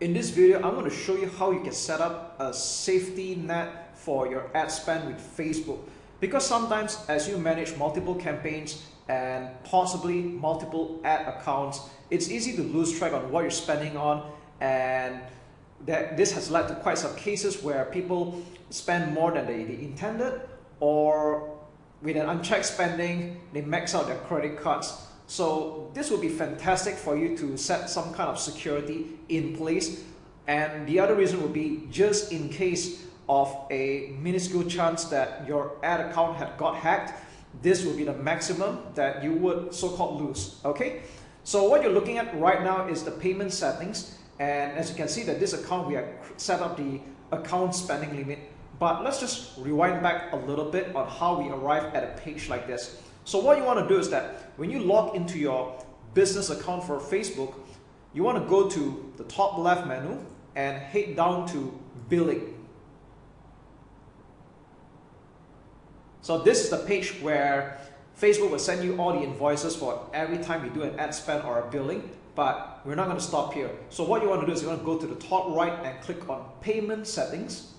In this video, I'm going to show you how you can set up a safety net for your ad spend with Facebook. Because sometimes as you manage multiple campaigns and possibly multiple ad accounts, it's easy to lose track on what you're spending on and that this has led to quite some cases where people spend more than they, they intended or with an unchecked spending, they max out their credit cards. So this would be fantastic for you to set some kind of security in place. And the other reason would be just in case of a minuscule chance that your ad account had got hacked, this would be the maximum that you would so-called lose, okay? So what you're looking at right now is the payment settings. And as you can see that this account, we have set up the account spending limit but let's just rewind back a little bit on how we arrive at a page like this. So what you want to do is that when you log into your business account for Facebook, you want to go to the top left menu and head down to billing. So this is the page where Facebook will send you all the invoices for every time you do an ad spend or a billing, but we're not going to stop here. So what you want to do is you want to go to the top right and click on payment settings.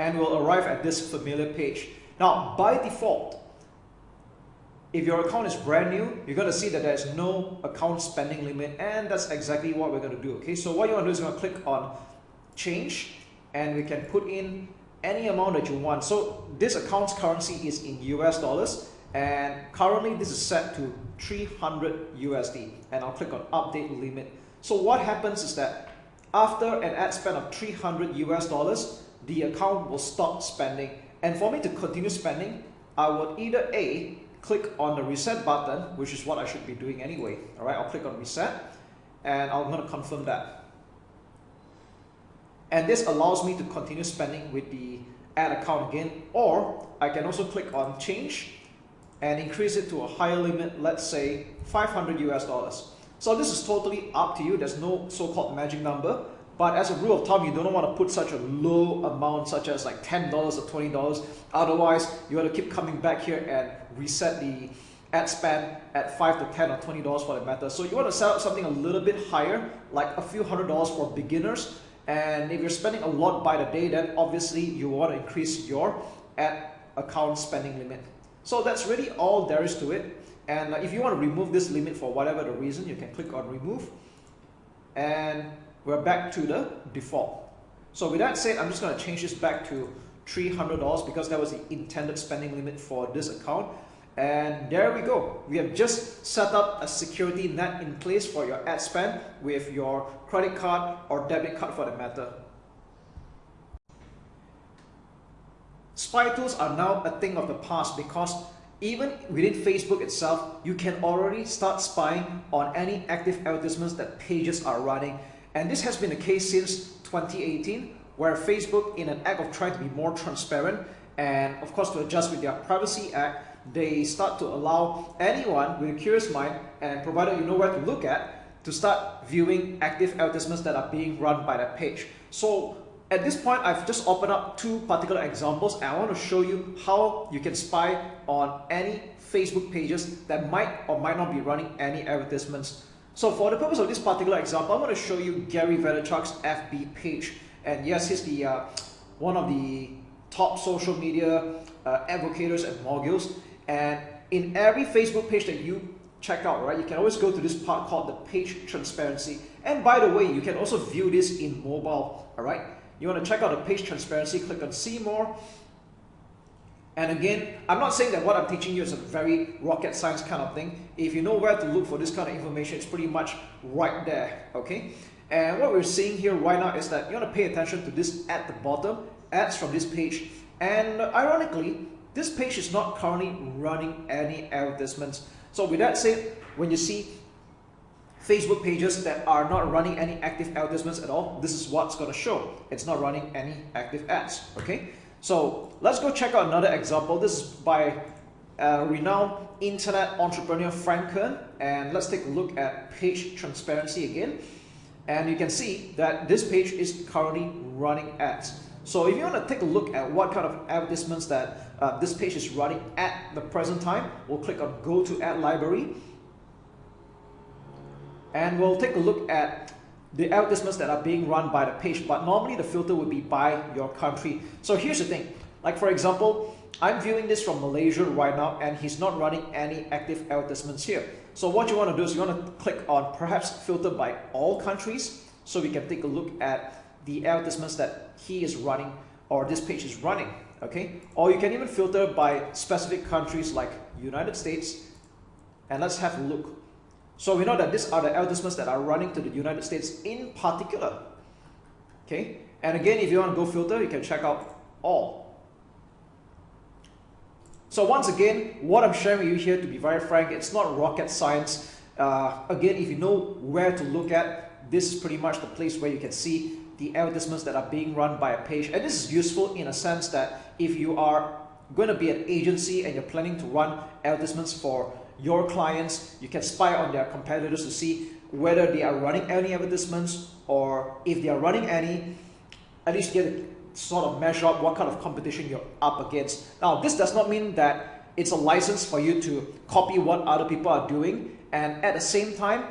And will arrive at this familiar page. Now, by default, if your account is brand new, you're going to see that there's no account spending limit and that's exactly what we're going to do. Okay, so what you want to do is you want to click on change and we can put in any amount that you want. So this account's currency is in US dollars and currently this is set to 300 USD and I'll click on update limit. So what happens is that after an ad spend of 300 US dollars, the account will stop spending. And for me to continue spending, I would either A, click on the reset button, which is what I should be doing anyway. All right, I'll click on reset and I'm going to confirm that. And this allows me to continue spending with the ad account again, or I can also click on change and increase it to a higher limit, let's say 500 US dollars. So this is totally up to you. There's no so-called magic number. But as a rule of thumb, you don't want to put such a low amount, such as like $10 or $20. Otherwise, you want to keep coming back here and reset the ad spend at 5 to 10 or $20 for that matter. So you want to set up something a little bit higher, like a few hundred dollars for beginners. And if you're spending a lot by the day, then obviously you want to increase your ad account spending limit. So that's really all there is to it. And if you want to remove this limit for whatever the reason, you can click on remove. And we're back to the default. So with that said, I'm just going to change this back to $300 because that was the intended spending limit for this account. And there we go. We have just set up a security net in place for your ad spend with your credit card or debit card for the matter. Spy tools are now a thing of the past because even within Facebook itself, you can already start spying on any active advertisements that pages are running and this has been the case since 2018, where Facebook, in an act of trying to be more transparent and of course to adjust with their Privacy Act, they start to allow anyone with a curious mind and provided you know where to look at, to start viewing active advertisements that are being run by that page. So at this point, I've just opened up two particular examples and I want to show you how you can spy on any Facebook pages that might or might not be running any advertisements so for the purpose of this particular example, I'm going to show you Gary Vaynerchuk's FB page. And yes, he's the uh, one of the top social media uh, advocates and moguls. And in every Facebook page that you check out, right, you can always go to this part called the page transparency. And by the way, you can also view this in mobile, all right? You want to check out the page transparency, click on see more, and again, I'm not saying that what I'm teaching you is a very rocket science kind of thing. If you know where to look for this kind of information, it's pretty much right there, okay? And what we're seeing here right now is that you want to pay attention to this at the bottom, ads from this page. And ironically, this page is not currently running any advertisements. So with that said, when you see Facebook pages that are not running any active advertisements at all, this is what's going to show. It's not running any active ads, okay? So let's go check out another example. This is by a renowned internet entrepreneur Frank Kern and let's take a look at page transparency again and you can see that this page is currently running ads. So if you want to take a look at what kind of advertisements that uh, this page is running at the present time, we'll click on go to ad library and we'll take a look at the advertisements that are being run by the page but normally the filter would be by your country. So here's the thing. Like for example I'm viewing this from Malaysia right now and he's not running any active advertisements here. So what you want to do is you want to click on perhaps filter by all countries so we can take a look at the advertisements that he is running or this page is running okay? Or you can even filter by specific countries like United States. And let's have a look so we know that these are the advertisements that are running to the United States in particular. Okay, and again, if you want to go filter, you can check out all. So once again, what I'm sharing with you here, to be very frank, it's not rocket science. Uh, again, if you know where to look at, this is pretty much the place where you can see the advertisements that are being run by a page. And this is useful in a sense that if you are going to be an agency and you're planning to run advertisements for your clients. You can spy on their competitors to see whether they are running any advertisements or if they are running any, at least get to sort of measure up what kind of competition you're up against. Now, this does not mean that it's a license for you to copy what other people are doing. And at the same time,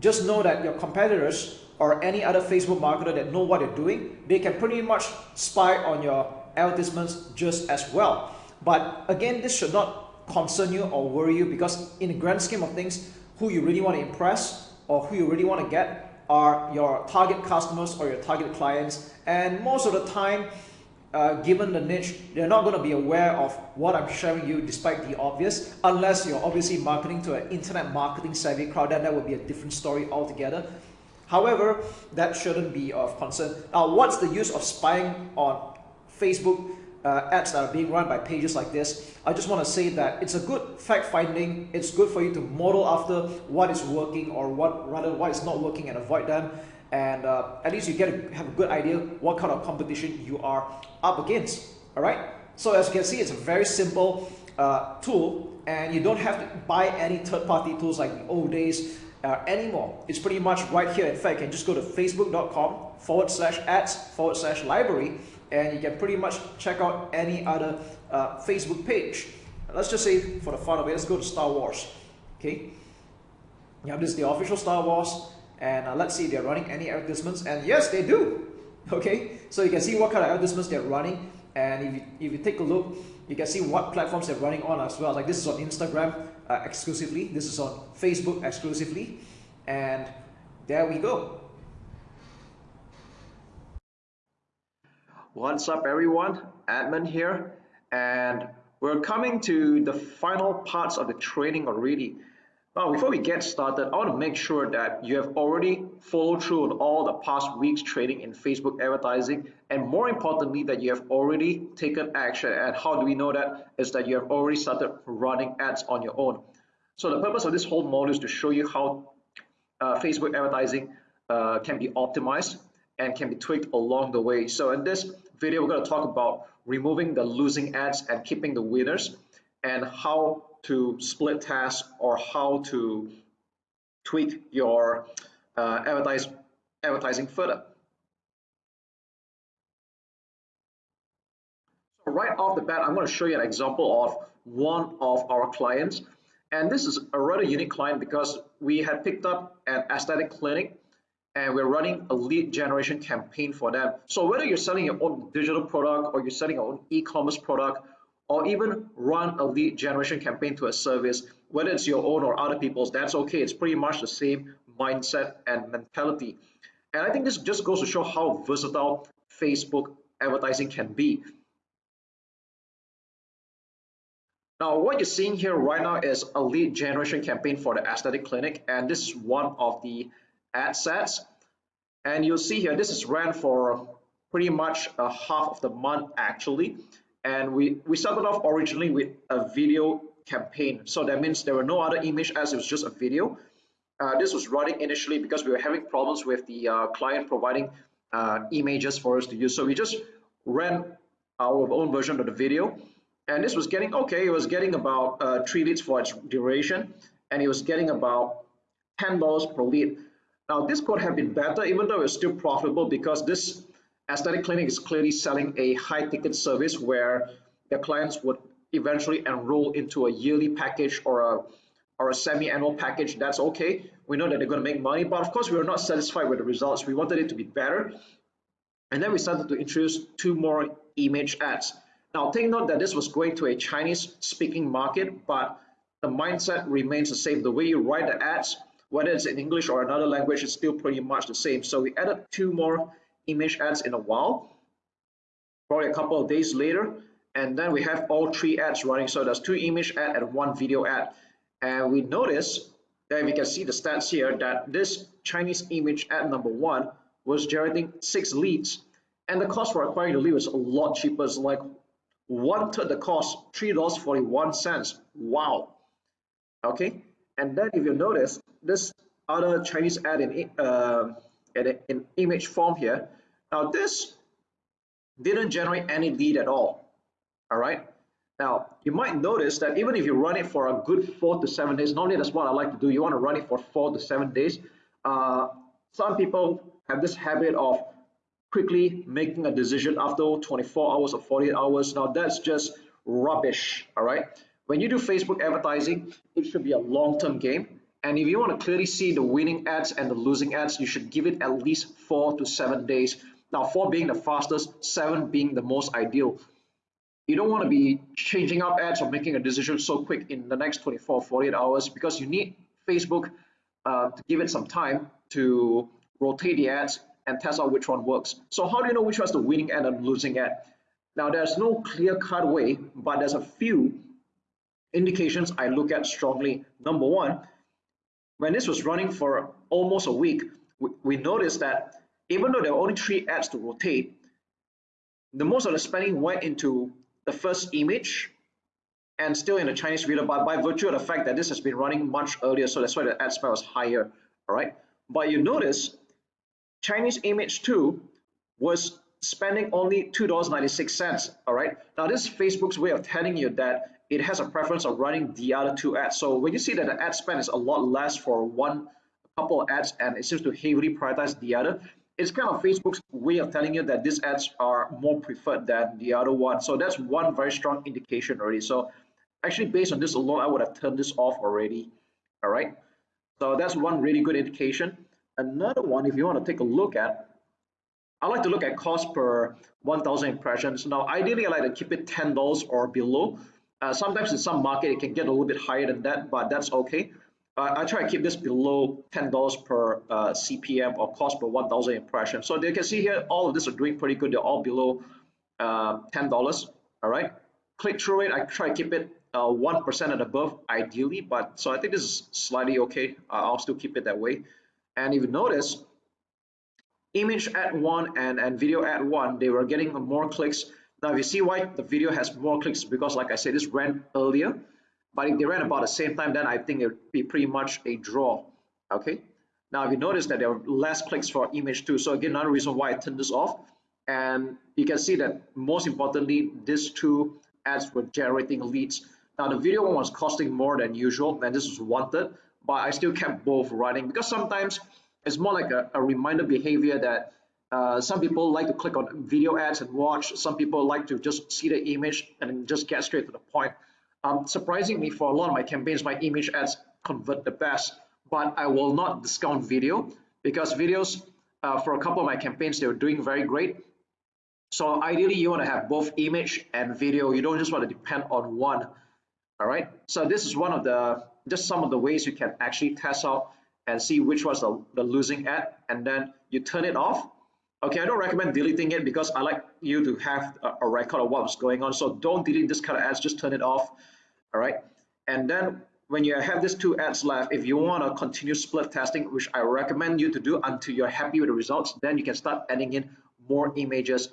just know that your competitors or any other Facebook marketer that know what they're doing, they can pretty much spy on your advertisements just as well. But again, this should not concern you or worry you because in the grand scheme of things, who you really want to impress or who you really want to get are your target customers or your target clients. And most of the time, uh, given the niche, they're not going to be aware of what I'm sharing you despite the obvious, unless you're obviously marketing to an internet marketing savvy crowd, then that would be a different story altogether. However, that shouldn't be of concern. Now, what's the use of spying on Facebook uh, ads that are being run by pages like this, I just want to say that it's a good fact finding. It's good for you to model after what is working or what rather what is not working and avoid them. And uh, at least you get a, have a good idea what kind of competition you are up against. All right. So as you can see, it's a very simple uh, tool, and you don't have to buy any third-party tools like the old days uh, anymore. It's pretty much right here. In fact, you can just go to facebook.com forward slash ads forward slash library and you can pretty much check out any other uh, Facebook page. Let's just say for the fun of it, let's go to Star Wars. Okay, you have this is the official Star Wars, and uh, let's see they're running any advertisements, and yes, they do. Okay, so you can see what kind of advertisements they're running, and if you, if you take a look, you can see what platforms they're running on as well. Like this is on Instagram uh, exclusively, this is on Facebook exclusively, and there we go. What's up everyone, Admin here and we're coming to the final parts of the training already. Now before we get started, I want to make sure that you have already followed through on all the past weeks training in Facebook advertising and more importantly that you have already taken action and how do we know that is that you have already started running ads on your own. So the purpose of this whole module is to show you how uh, Facebook advertising uh, can be optimized and can be tweaked along the way. So in this video, we're going to talk about removing the losing ads and keeping the winners and how to split tests or how to tweak your uh, advertise, advertising further. So right off the bat, I'm going to show you an example of one of our clients. And this is a rather unique client because we had picked up an aesthetic clinic and we're running a lead generation campaign for them. So whether you're selling your own digital product or you're selling your own e-commerce product, or even run a lead generation campaign to a service, whether it's your own or other people's, that's okay. It's pretty much the same mindset and mentality. And I think this just goes to show how versatile Facebook advertising can be. Now, what you're seeing here right now is a lead generation campaign for the aesthetic clinic, and this is one of the ad sets. And you'll see here, this is ran for pretty much a half of the month actually. And we, we started off originally with a video campaign. So that means there were no other image as it was just a video. Uh, this was running initially because we were having problems with the uh, client providing uh, images for us to use. So we just ran our own version of the video. And this was getting, okay, it was getting about uh, three leads for its duration. And it was getting about $10 per lead. Now this could have been better even though it's still profitable because this aesthetic clinic is clearly selling a high ticket service where their clients would eventually enroll into a yearly package or a or a semi-annual package. That's okay. We know that they're going to make money but of course we were not satisfied with the results. We wanted it to be better. And then we started to introduce two more image ads. Now take note that this was going to a chinese speaking market but the mindset remains the same. The way you write the ads whether it's in english or another language is still pretty much the same. So we added two more image ads in a while probably a couple of days later and then we have all three ads running. So there's two image ad and one video ad. And we notice that we can see the stats here that this Chinese image ad number one was generating six leads and the cost for acquiring the lead was a lot cheaper. It's like one third the cost three dollars 41 cents. Wow. Okay and then if you notice this other Chinese ad in uh, in image form here now this didn't generate any lead at all all right now, you might notice that even if you run it for a good four to seven days, normally that's what I like to do. You want to run it for four to seven days. Uh, some people have this habit of quickly making a decision after 24 hours or 48 hours. Now, that's just rubbish, all right? When you do Facebook advertising, it should be a long-term game. And if you want to clearly see the winning ads and the losing ads, you should give it at least four to seven days. Now, four being the fastest, seven being the most ideal you don't want to be changing up ads or making a decision so quick in the next 24 48 hours because you need facebook uh, to give it some time to rotate the ads and test out which one works so how do you know which one's the winning ad and losing ad now there's no clear cut way but there's a few indications i look at strongly number one when this was running for almost a week we, we noticed that even though there were only three ads to rotate the most of the spending went into the first image and still in the Chinese video, but by virtue of the fact that this has been running much earlier, so that's why the ad spend was higher, all right? But you notice Chinese image 2 was spending only $2.96, all right? Now this is Facebook's way of telling you that it has a preference of running the other two ads. So when you see that the ad spend is a lot less for one couple of ads and it seems to heavily prioritize the other, it's kind of Facebook's way of telling you that these ads are more preferred than the other one. So that's one very strong indication already. So actually based on this alone, I would have turned this off already. All right. So that's one really good indication. Another one, if you want to take a look at, I like to look at cost per 1000 impressions. Now, ideally, I like to keep it $10 or below. Uh, sometimes in some market, it can get a little bit higher than that, but that's okay uh, I try to keep this below $10 per uh, CPM or cost per 1,000 impressions. So you can see here, all of this are doing pretty good. They're all below uh, $10, all right? Click-through rate, I try to keep it 1% uh, and above, ideally, but so I think this is slightly okay. I'll still keep it that way. And if you notice, image ad one and, and video ad one, they were getting more clicks. Now, if you see why the video has more clicks, because like I said, this ran earlier. But if they ran about the same time, then I think it would be pretty much a draw. Okay. Now, if you notice that there are less clicks for image two, so again, another reason why I turned this off. And you can see that most importantly, these two ads were generating leads. Now, the video one was costing more than usual, and this was wanted, but I still kept both running because sometimes it's more like a, a reminder behavior that uh, some people like to click on video ads and watch. Some people like to just see the image and just get straight to the point. Um, surprisingly, for a lot of my campaigns, my image ads convert the best, but I will not discount video because videos uh, for a couple of my campaigns, they were doing very great. So ideally, you want to have both image and video. You don't just want to depend on one. All right. So this is one of the just some of the ways you can actually test out and see which was the, the losing ad, and then you turn it off. Okay, I don't recommend deleting it because I like you to have a, a record of what's going on. So don't delete this kind of ads, just turn it off all right? And then when you have these two ads left, if you want to continue split testing, which I recommend you to do until you're happy with the results, then you can start adding in more images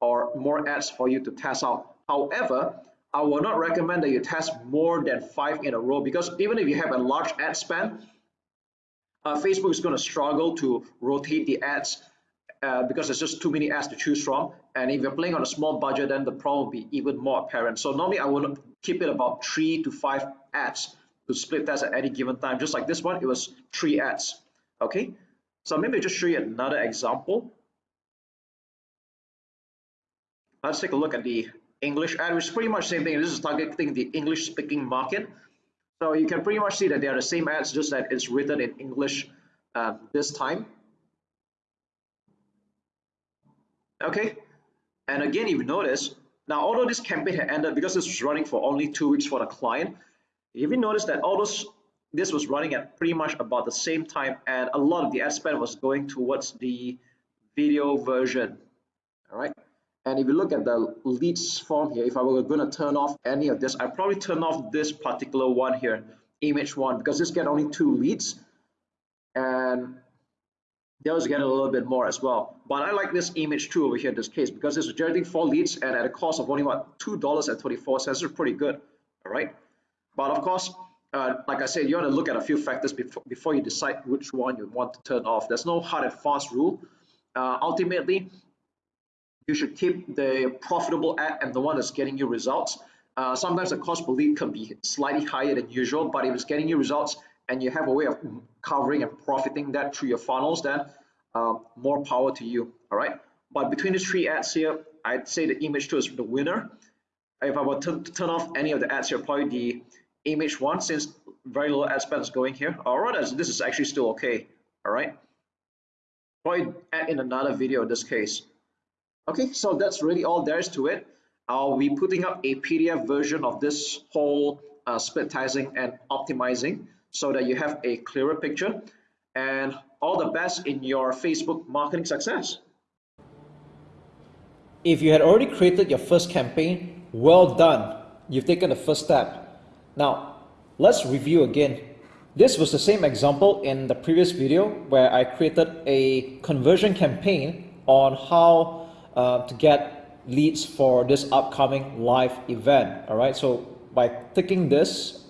or more ads for you to test out. However, I will not recommend that you test more than five in a row because even if you have a large ad spend, uh, Facebook is going to struggle to rotate the ads uh, because there's just too many ads to choose from. And if you're playing on a small budget, then the problem will be even more apparent. So normally I would keep it about three to five ads to split test at any given time. Just like this one, it was three ads. Okay, so maybe I'll just show you another example. let's take a look at the English ad, which is pretty much the same thing. This is targeting the English speaking market. So you can pretty much see that they are the same ads, just that it's written in English uh, this time. Okay, and again, if you notice, now although this campaign had ended because this was running for only two weeks for the client, if you notice that all those this was running at pretty much about the same time and a lot of the ad spend was going towards the video version. All right and if you look at the leads form here if I were going to turn off any of this I probably turn off this particular one here image one because this get only two leads. And those get a little bit more as well but I like this image too over here in this case because it's generating four leads and at a cost of only what two dollars and 24 cents is pretty good all right but of course uh, like I said, you want to look at a few factors before, before you decide which one you want to turn off. There's no hard and fast rule. Uh, ultimately, you should keep the profitable ad and the one that's getting you results. Uh, sometimes the cost per lead can be slightly higher than usual, but if it's getting you results and you have a way of covering and profiting that through your funnels, then uh, more power to you. All right. But between these three ads here, I'd say the image two is the winner. If I were to turn off any of the ads here, probably the image one since very little ad spend is going here All right, this is actually still okay all right probably add in another video in this case okay so that's really all there is to it I'll be putting up a PDF version of this whole uh, split testing and optimizing so that you have a clearer picture and all the best in your Facebook marketing success. If you had already created your first campaign, well done. You've taken the first step. Now, let's review again. This was the same example in the previous video where I created a conversion campaign on how uh, to get leads for this upcoming live event. All right, so by clicking this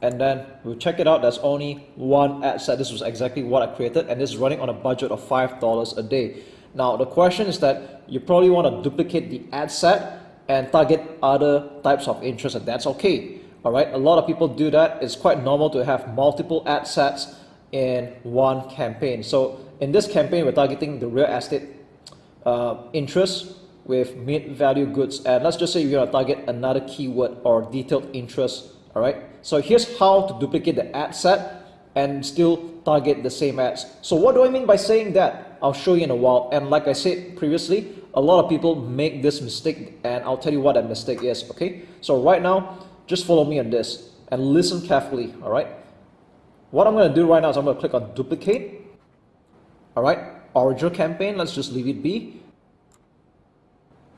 and then we'll check it out, there's only one ad set. This was exactly what I created and this is running on a budget of $5 a day. Now, the question is that you probably want to duplicate the ad set and target other types of interest and that's okay. All right? A lot of people do that. It's quite normal to have multiple ad sets in one campaign. So in this campaign we're targeting the real estate uh, interest with mid-value goods. And let's just say you're going to target another keyword or detailed interest all right so here's how to duplicate the ad set and still target the same ads so what do I mean by saying that I'll show you in a while and like I said previously a lot of people make this mistake and I'll tell you what that mistake is okay so right now just follow me on this and listen carefully, all right? What I'm going to do right now is I'm to click on duplicate, all right? Original campaign, let's just leave it be.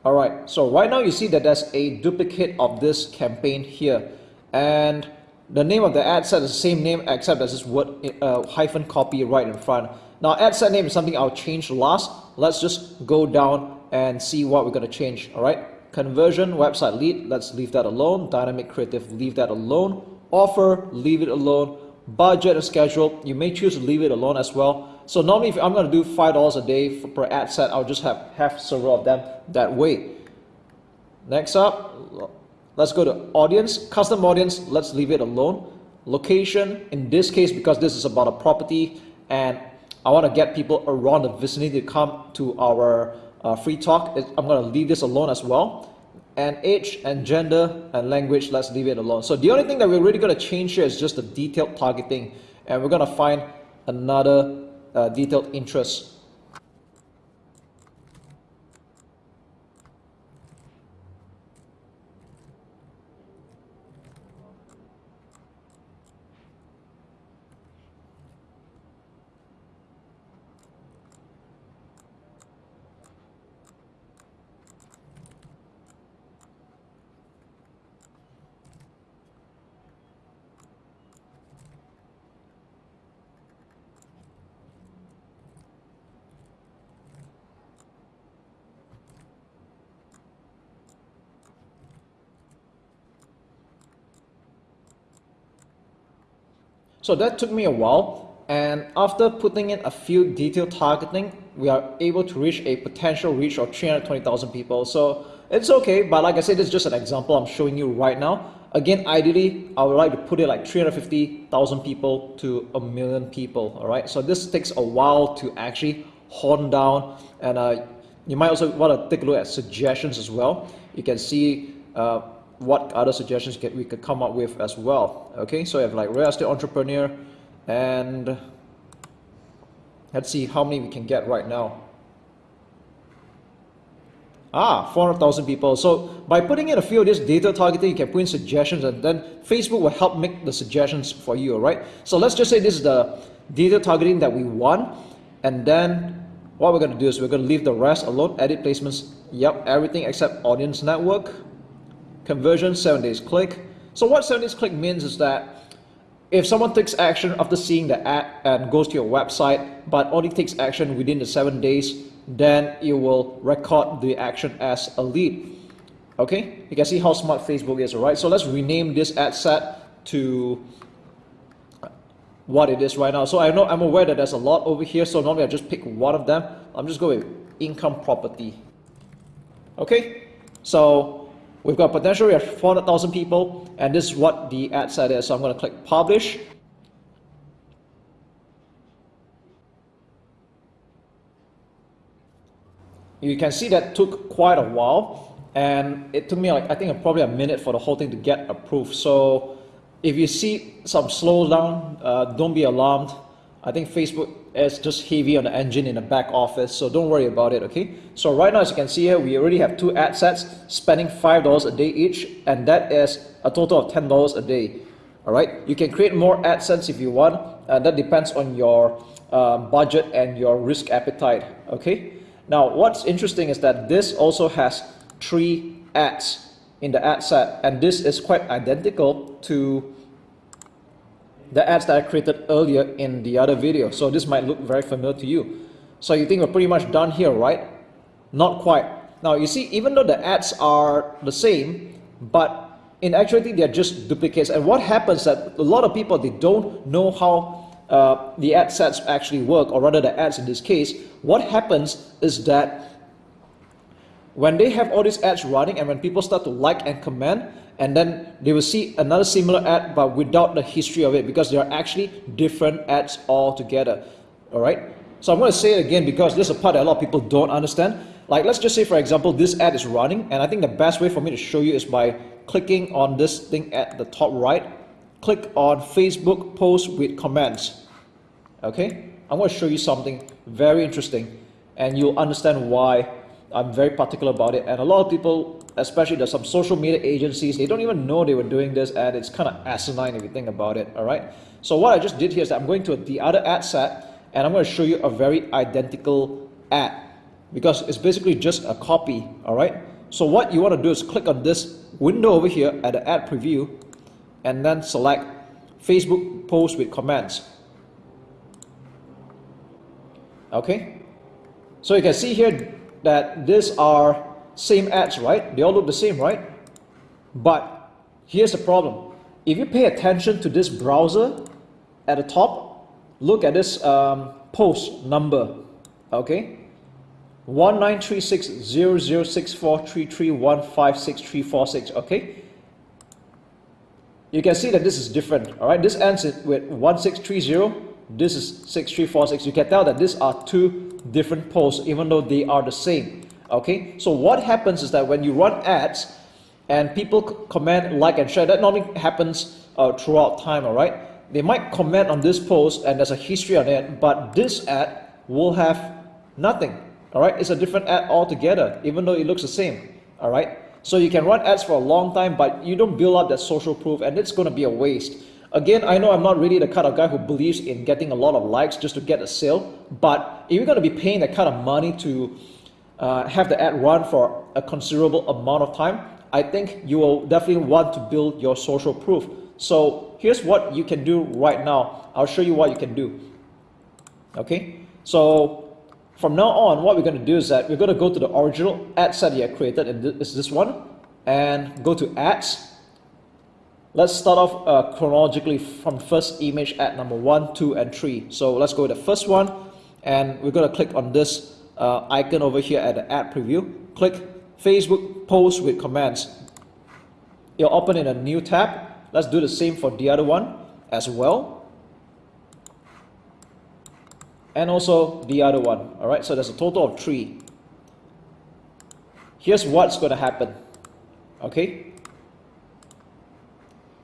All right, so right now you see that there's a duplicate of this campaign here. And the name of the ad set is the same name except there's this word uh, hyphen copy right in front. Now ad set name is something I'll change last. Let's just go down and see what we're going to change, all right? Conversion, website lead, let's leave that alone. Dynamic creative, leave that alone. Offer, leave it alone. Budget and schedule, you may choose to leave it alone as well. So normally if I'm going to do $5 a day per ad set, I'll just have half several of them that way. Next up, let's go to audience, custom audience, let's leave it alone. Location, in this case, because this is about a property and I want to get people around the vicinity to come to our uh, free talk, I'm going to leave this alone as well. And age and gender and language, let's leave it alone. So the only thing that we're really going to change here is just the detailed targeting. And we're going to find another uh, detailed interest So that took me a while and after putting in a few detailed targeting, we are able to reach a potential reach of 320,000 people. So it's okay, but like I said, this is just an example I'm showing you right now. Again, ideally, I would like to put it like 350,000 people to a million people, all right? So this takes a while to actually hone down and uh, you might also want to take a look at suggestions as well. You can see uh, what other suggestions get, we could come up with as well. Okay, so you have like real estate entrepreneur and let's see how many we can get right now. Ah, 400,000 people. So by putting in a few of this data targeting, you can put in suggestions and then Facebook will help make the suggestions for you, right? So let's just say this is the data targeting that we want. And then what we're going to do is we're going to leave the rest alone. Edit placements, yep, everything except audience network. Conversion, 7 days click. So what 7 days click means is that if someone takes action after seeing the ad and goes to your website, but only takes action within the 7 days, then it will record the action as a lead. Okay, you can see how smart Facebook is, right? So let's rename this ad set to what it is right now. So I know I'm aware that there's a lot over here, so normally I just pick one of them. I'm just going with income property. Okay, so we've got potential, we have 400,000 people, and this is what the ad set is. So I'm going to click publish. you can see that took quite a while and it took me like I think probably a minute for the whole thing to get approved so if you see some slowdown uh, don't be alarmed I think Facebook is just heavy on the engine in the back office so don't worry about it okay? So right now as you can see here we already have two ad sets spending five dollars a day each and that is a total of ten dollars a day all right? You can create more ad sets if you want uh, that depends on your uh, budget and your risk appetite okay? Now, what's interesting is that this also has three ads in the ad set, and this is quite identical to the ads that I created earlier in the other video. So this might look very familiar to you. So you think we're pretty much done here, right? Not quite. Now you see, even though the ads are the same, but in actuality they're just duplicates. And what happens that a lot of people, they don't know how uh, the ad sets actually work, or rather the ads in this case, what happens is that when they have all these ads running and when people start to like and comment, and then they will see another similar ad but without the history of it because they are actually different ads altogether. All right. So I'm going to say it again because this is a part that a lot of people don't understand. Like let's just say for example this ad is running and I think the best way for me to show you is by clicking on this thing at the top right click on Facebook post with comments. Okay, I'm going to show you something very interesting and you'll understand why I'm very particular about it. And a lot of people, especially there's some social media agencies, they don't even know they were doing this and it's kind of asinine if you think about it. All right. So what I just did here is I'm going to the other ad set and I'm going to show you a very identical ad because it's basically just a copy. All right. So what you want to do is click on this window over here at the ad preview and then select Facebook post with comments. Okay, so you can see here that these are same ads, right? They all look the same, right? But here's the problem. If you pay attention to this browser at the top, look at this um, post number, okay? 1936006433156346, okay? you can see that this is different. All right, this ends it with 1630. This is 6346. You can tell that these are two different posts, even though they are the same. Okay, so what happens is that when you run ads and people comment, like, and share, that normally happens uh, throughout time. All right, they might comment on this post and there's a history on it, but this ad will have nothing. All right, it's a different ad altogether, even though it looks the same. All right. So you can run ads for a long time, but you don't build up that social proof and it's going to be a waste. Again, I know I'm not really the kind of guy who believes in getting a lot of likes just to get a sale, but if you're going to be paying that kind of money to uh, have the ad run for a considerable amount of time, I think you will definitely want to build your social proof. So here's what you can do right now. I'll show you what you can do. Okay, so from now on, what we're going to do is that we're going to go to the original ad set you created, and this is this one, and go to ads. Let's start off uh, chronologically from first image ad number one, two, and three. So let's go to the first one, and we're going to click on this uh, icon over here at the ad preview. Click Facebook post with comments. You'll open in a new tab. Let's do the same for the other one as well and also the other one all right so there's a total of three here's what's going to happen. Okay.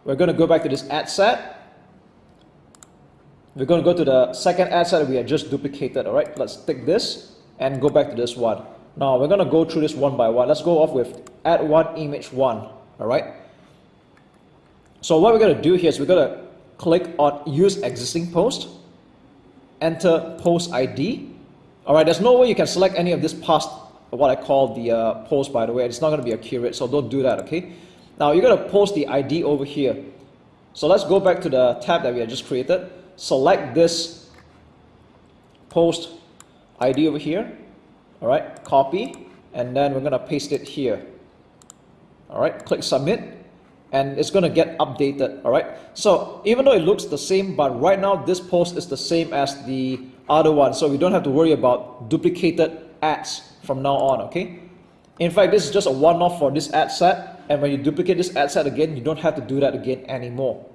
We're going to go back to this ad set. We're going to go to the second ad set we have just duplicated. All right. Let's take this and go back to this one. Now we're going to go through this one by one. Let's go off with add one image one. All right. So what we're going to do here is we're going to click on use existing post, enter post ID. All right, there's no way you can select any of this past, what I call the uh, post by the way. It's not going to be accurate, so don't do that, okay? Now you're going to post the ID over here. So let's go back to the tab that we had just created. Select this post ID over here. All right, copy, and then we're going to paste it here. All right, click submit. And it's going to get updated all right? So even though it looks the same but right now this post is the same as the other one. So we don't have to worry about duplicated ads from now on okay? In fact this is just a one-off for this ad set. And when you duplicate this ad set again you don't have to do that again anymore.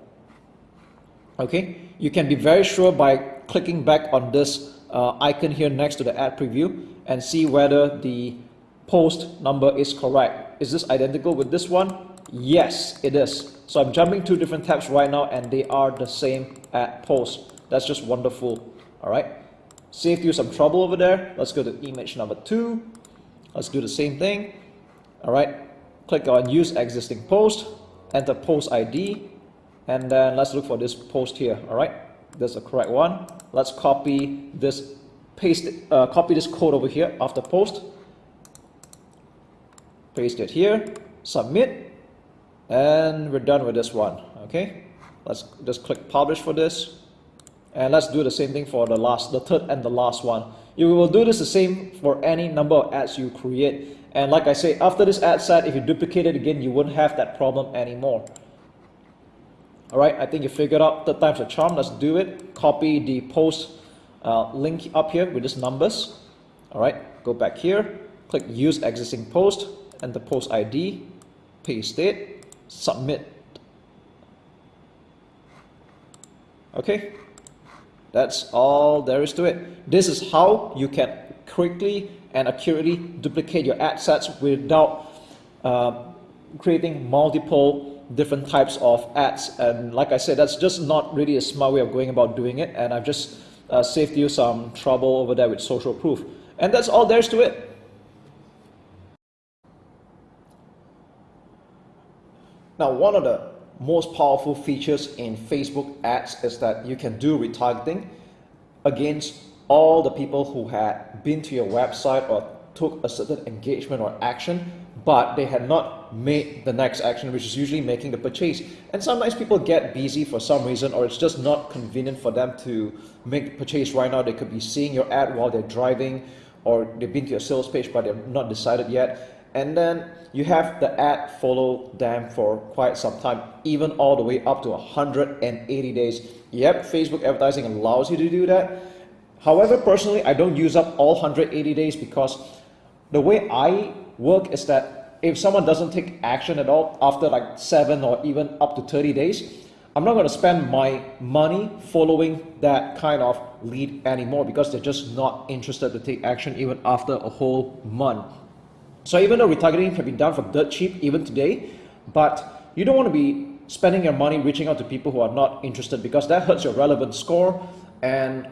Okay? You can be very sure by clicking back on this uh, icon here next to the ad preview and see whether the post number is correct is this identical with this one Yes, it is. So I'm jumping two different tabs right now and they are the same at post. That's just wonderful. All right. Saved you some trouble over there. Let's go to image number two. Let's do the same thing. All right. Click on use existing post, enter post ID, and then let's look for this post here. All right. That's the correct one. Let's copy this, paste uh, copy this code over here after post. Paste it here, submit, and we're done with this one. Okay? Let's just click publish for this. And let's do the same thing for the last the third and the last one. You will do this the same for any number of ads you create. And like I say after this ad set if you duplicate it again you won't have that problem anymore alright I think you figured out third time's a charm let's do it copy the post uh, link up here with these numbers alright go back here click use existing post and the post ID paste it submit. Okay, that's all there is to it. This is how you can quickly and accurately duplicate your ad sets without uh, creating multiple different types of ads. And like I said, that's just not really a smart way of going about doing it. And I've just uh, saved you some trouble over there with social proof. And that's all there is to it. Now, one of the most powerful features in Facebook ads is that you can do retargeting against all the people who had been to your website or took a certain engagement or action but they had not made the next action which is usually making the purchase and sometimes people get busy for some reason or it's just not convenient for them to make the purchase right now they could be seeing your ad while they're driving or they've been to your sales page but they're not decided yet and then you have the ad follow them for quite some time, even all the way up to 180 days. Yep, Facebook advertising allows you to do that. However, personally, I don't use up all 180 days because the way I work is that if someone doesn't take action at all after like seven or even up to 30 days, I'm not going to spend my money following that kind of lead anymore because they're just not interested to take action even after a whole month. So even though retargeting can be done for dirt cheap even today, but you don't want to be spending your money reaching out to people who are not interested because that hurts your relevant score and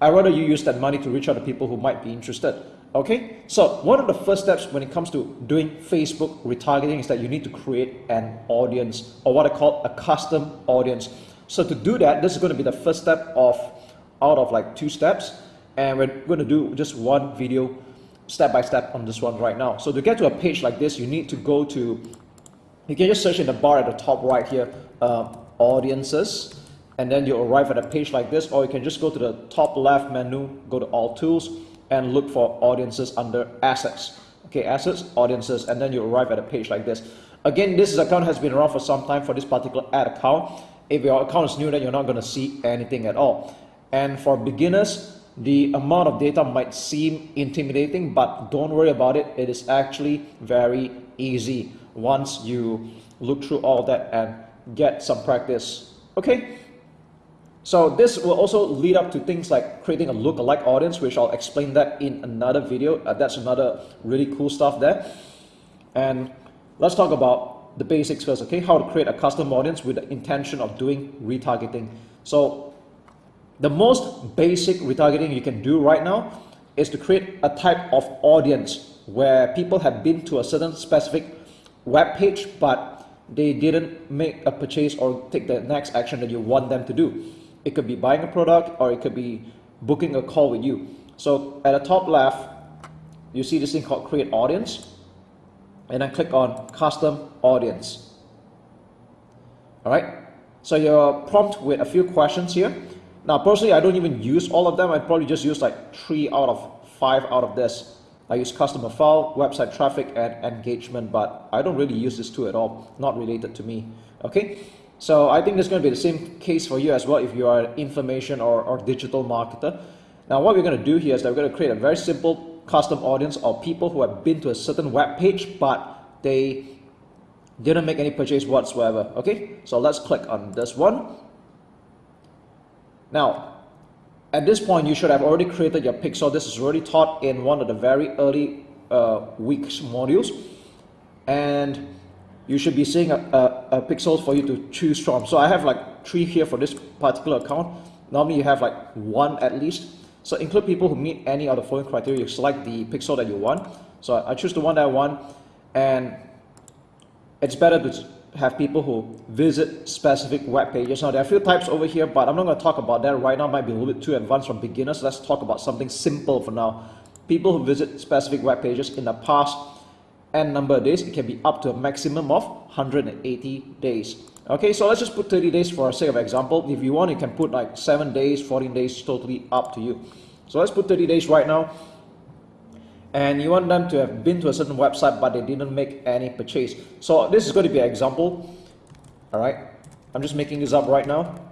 I'd rather you use that money to reach out to people who might be interested. Okay, so one of the first steps when it comes to doing Facebook retargeting is that you need to create an audience or what I call a custom audience. So to do that, this is going to be the first step of out of like two steps and we're going to do just one video step by step on this one right now. So to get to a page like this, you need to go to, you can just search in the bar at the top right here, uh, audiences, and then you'll arrive at a page like this, or you can just go to the top left menu, go to all tools, and look for audiences under assets. Okay, assets, audiences, and then you arrive at a page like this. Again, this account has been around for some time for this particular ad account. If your account is new, then you're not going to see anything at all. And for beginners, the amount of data might seem intimidating, but don't worry about it. It is actually very easy once you look through all that and get some practice. Okay, so this will also lead up to things like creating a lookalike audience, which I'll explain that in another video. Uh, that's another really cool stuff there. And let's talk about the basics first, okay? How to create a custom audience with the intention of doing retargeting. So the most basic retargeting you can do right now is to create a type of audience where people have been to a certain specific web page, but they didn't make a purchase or take the next action that you want them to do. It could be buying a product or it could be booking a call with you. So at the top left, you see this thing called create audience and then click on custom audience. All right. So you're prompt with a few questions here. Now, personally, I don't even use all of them. I probably just use like three out of five out of this. I use customer file, website traffic, and engagement, but I don't really use this two at all, not related to me. Okay, so I think is going to be the same case for you as well if you are an information or, or digital marketer. Now, what we're going to do here is that we're going to create a very simple custom audience of people who have been to a certain web page, but they didn't make any purchase whatsoever. Okay, so let's click on this one. Now, at this point, you should have already created your pixel. This is already taught in one of the very early uh, weeks modules. And you should be seeing a, a, a pixels for you to choose from. So I have like three here for this particular account. Normally you have like one at least. So include people who meet any of the following criteria. You select the pixel that you want. So I choose the one that I want. And it's better to have people who visit specific web pages. Now there are a few types over here, but I'm not going to talk about that right now. It might be a little bit too advanced for beginners. Let's talk about something simple for now. People who visit specific web pages in the past n number of days, it can be up to a maximum of 180 days. Okay, so let's just put 30 days for a sake of example. If you want, you can put like 7 days, 14 days, totally up to you. So let's put 30 days right now and you want them to have been to a certain website but they didn't make any purchase. So this is going to be an example. All right, I'm just making this up right now.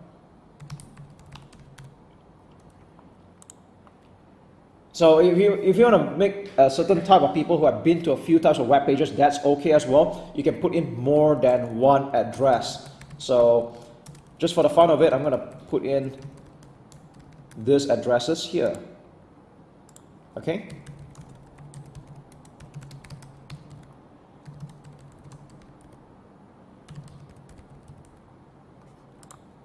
So if you if you want to make a certain type of people who have been to a few types of web pages, that's okay as well. You can put in more than one address. So just for the fun of it, I'm going to put in these addresses here. Okay.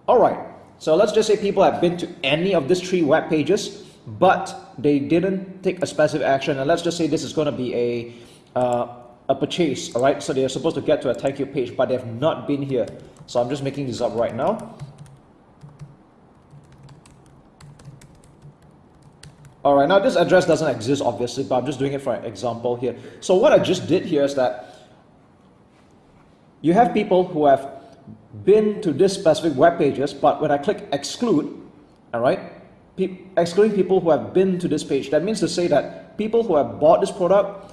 All right, so let's just say people have been to any of these three web pages, but they didn't take a specific action. And let's just say this is going to be a, uh, a purchase, all right? So they're supposed to get to a thank you page, but they have not been here. So I'm just making this up right now. All right, now this address doesn't exist obviously, but I'm just doing it for an example here. So what I just did here is that you have people who have been to this specific web pages, but when I click exclude, all right, pe excluding people who have been to this page, that means to say that people who have bought this product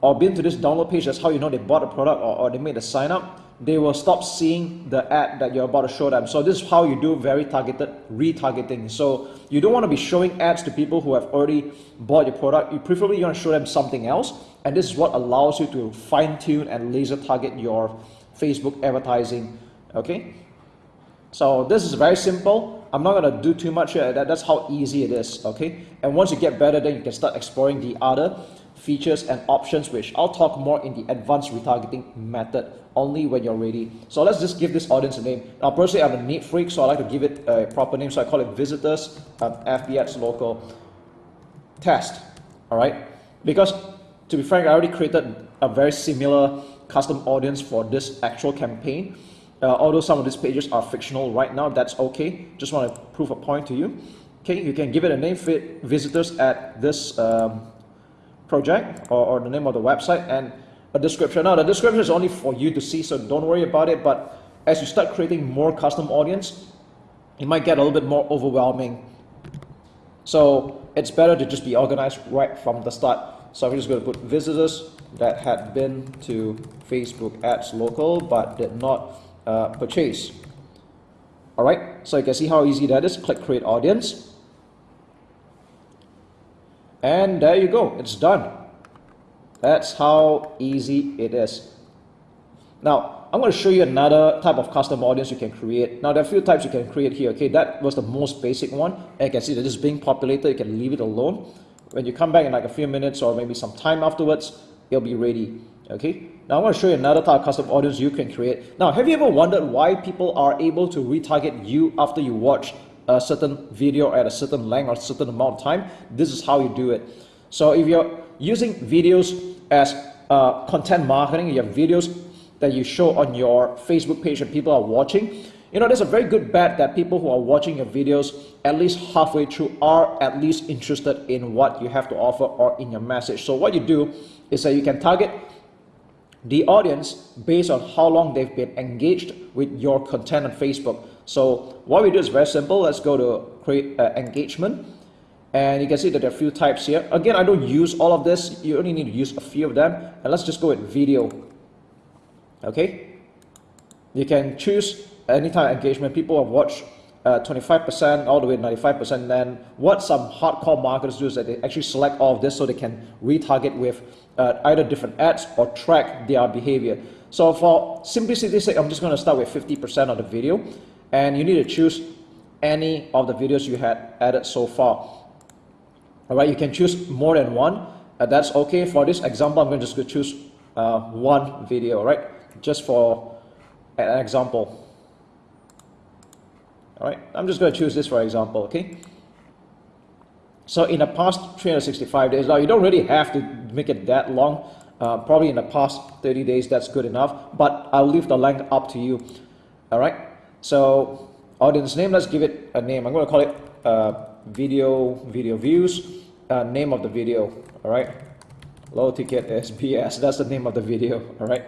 or been to this download page, that's how you know they bought a product or, or they made a sign up, they will stop seeing the ad that you're about to show them. So this is how you do very targeted retargeting. So you don't want to be showing ads to people who have already bought your product. You preferably you want to show them something else. And this is what allows you to fine tune and laser target your Facebook advertising okay so this is very simple I'm not going to do too much here that, that's how easy it is okay? And once you get better then you can start exploring the other features and options which I'll talk more in the advanced retargeting method only when you're ready. So let's just give this audience a name. Now personally I'm a neat freak so I like to give it a proper name so I call it visitors um, FBX local test all right? Because to be frank I already created a very similar custom audience for this actual campaign uh, although some of these pages are fictional right now, that's okay. Just want to prove a point to you. Okay, you can give it a name fit visitors at this um, project or, or the name of the website and a description. Now the description is only for you to see, so don't worry about it. But as you start creating more custom audience, it might get a little bit more overwhelming. So it's better to just be organized right from the start. So I'm just going to put visitors that had been to Facebook ads local but did not uh, purchase. All right, so you can see how easy that is. Click create audience. And there you go, it's done. That's how easy it is. Now, I'm going to show you another type of custom audience you can create. Now, there are a few types you can create here. Okay, that was the most basic one. And you can see that is being populated. You can leave it alone. When you come back in like a few minutes or maybe some time afterwards, it'll be ready. Okay, now I want to show you another type of custom audience you can create. Now, have you ever wondered why people are able to retarget you after you watch a certain video at a certain length or a certain amount of time? This is how you do it. So if you're using videos as uh, content marketing, you have videos that you show on your Facebook page and people are watching, you know, there's a very good bet that people who are watching your videos at least halfway through are at least interested in what you have to offer or in your message. So what you do is that you can target the audience based on how long they've been engaged with your content on Facebook. So what we do is very simple. Let's go to create uh, engagement. And you can see that there are a few types here. Again, I don't use all of this. You only need to use a few of them. And let's just go with video. Okay. You can choose any type of engagement. People have watched 25% uh, all the way to 95%. Then what some hardcore marketers do is that they actually select all of this so they can retarget with uh, either different ads or track their behavior. So for simplicity's sake, I'm just going to start with 50% of the video. And you need to choose any of the videos you had added so far. All right, you can choose more than one. Uh, that's okay. For this example, I'm going to just choose uh, one video, all right? Just for an example. All right, I'm just going to choose this for example, okay? So in the past 365 days, now you don't really have to make it that long. Uh, probably in the past 30 days, that's good enough. But I'll leave the length up to you. All right. So audience name, let's give it a name. I'm going to call it uh, video video views. Uh, name of the video. All right. Low ticket SBS. That's the name of the video. All right.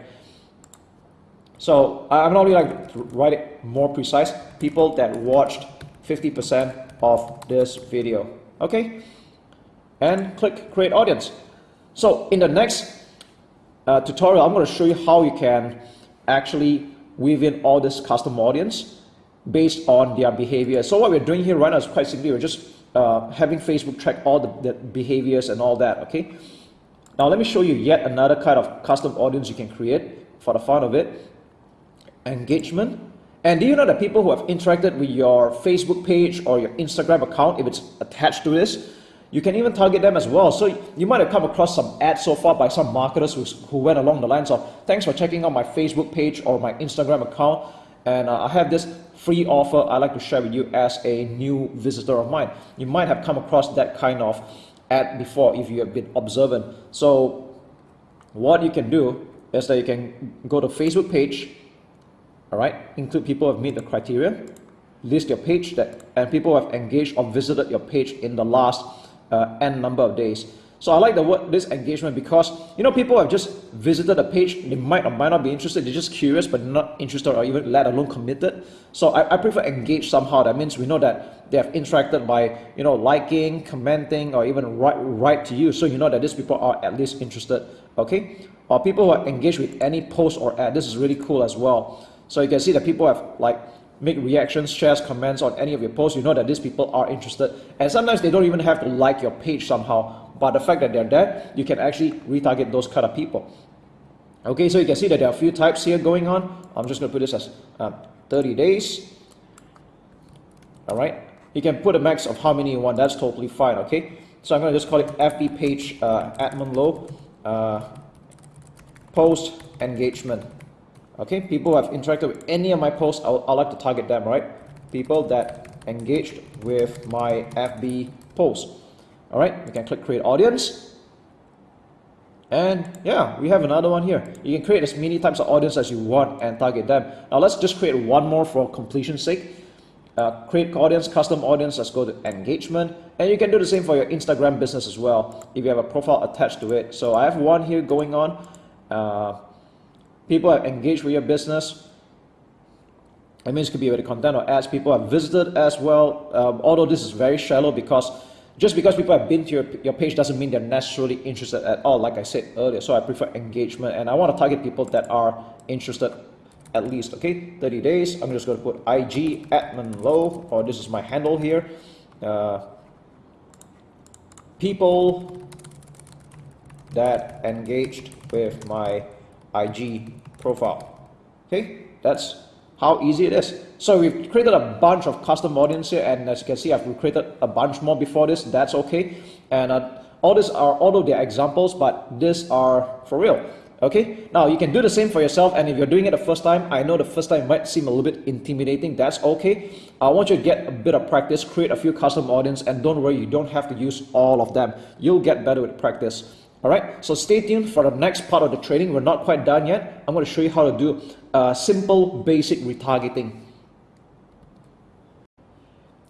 So I'm not really like to write it more precise. People that watched 50% of this video. Okay. And click create audience. So in the next uh, tutorial, I'm going to show you how you can actually weave in all this custom audience based on their behavior. So what we're doing here right now is quite simply, we're just uh, having Facebook track all the, the behaviors and all that, okay? Now let me show you yet another kind of custom audience you can create for the fun of it engagement. And do you know that people who have interacted with your Facebook page or your Instagram account, if it's attached to this, you can even target them as well. So you might have come across some ads so far by some marketers who, who went along the lines of, thanks for checking out my Facebook page or my Instagram account. And uh, I have this free offer I'd like to share with you as a new visitor of mine. You might have come across that kind of ad before if you have been observant. So what you can do is that you can go to Facebook page, all right, include people who have met the criteria, list your page that, and people who have engaged or visited your page in the last uh, n number of days. So I like the word this engagement because you know people have just visited a page, they might or might not be interested, they're just curious but not interested or even let alone committed. So I, I prefer engage somehow. That means we know that they have interacted by you know liking, commenting, or even write write to you. So you know that these people are at least interested. Okay, or people who are engaged with any post or ad. This is really cool as well. So you can see that people have like make reactions, shares, comments on any of your posts, you know that these people are interested. And sometimes they don't even have to like your page somehow, but the fact that they're there, you can actually retarget those kind of people. Okay, so you can see that there are a few types here going on. I'm just going to put this as uh, 30 days. All right, you can put a max of how many you want. That's totally fine. Okay, so I'm going to just call it FB page uh, Edmund Loh uh, post engagement. Okay, people who have interacted with any of my posts, I'll, like to target them, right? People that engaged with my FB post. All right, we can click create audience. And yeah, we have another one here. You can create as many types of audience as you want and target them. Now let's just create one more for completion's sake. Uh, create audience, custom audience, let's go to engagement. And you can do the same for your Instagram business as well, if you have a profile attached to it. So I have one here going on. Uh, people have engaged with your business. It means it could be with content or ads. People have visited as well. Um, although this is very shallow because just because people have been to your, your page doesn't mean they're necessarily interested at all, like I said earlier. So I prefer engagement and I want to target people that are interested at least, okay? 30 days. I'm just going to put IG Edmund Loh, or this is my handle here. Uh, people that engaged with my IG profile. Okay, that's how easy it is. So we've created a bunch of custom audience here, and as you can see, I've created a bunch more before this. That's okay. And uh, all these are, although they're examples, but these are for real. Okay, now you can do the same for yourself and if you're doing it the first time, I know the first time might seem a little bit intimidating, that's okay. I want you to get a bit of practice, create a few custom audience and don't worry, you don't have to use all of them. You'll get better with practice. Alright, so stay tuned for the next part of the training. We're not quite done yet. I'm going to show you how to do a simple basic retargeting.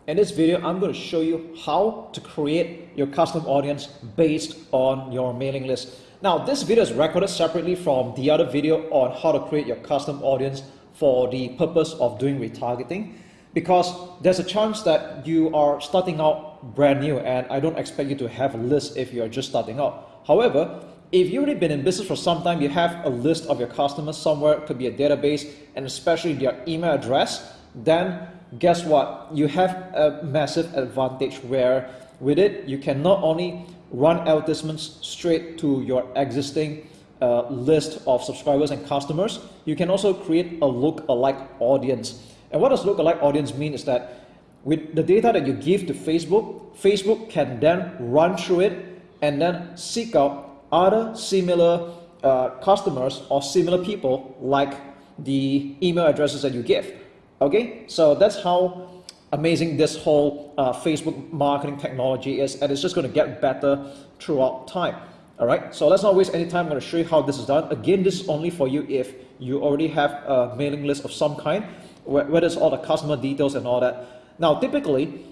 In this video, I'm going to show you how to create your custom audience based on your mailing list. Now, this video is recorded separately from the other video on how to create your custom audience for the purpose of doing retargeting because there's a chance that you are starting out brand new and I don't expect you to have a list if you're just starting out. However, if you've already been in business for some time, you have a list of your customers somewhere, it could be a database, and especially their email address, then guess what? You have a massive advantage where with it, you can not only run advertisements straight to your existing uh, list of subscribers and customers, you can also create a look-alike audience. And what does look-alike audience mean is that with the data that you give to Facebook, Facebook can then run through it and then seek out other similar uh, customers or similar people like the email addresses that you give. Okay, so that's how amazing this whole uh, Facebook marketing technology is and it's just going to get better throughout time. All right, so let's not waste any time. I'm going to show you how this is done. Again, this is only for you if you already have a mailing list of some kind, where it's all the customer details and all that. Now, typically,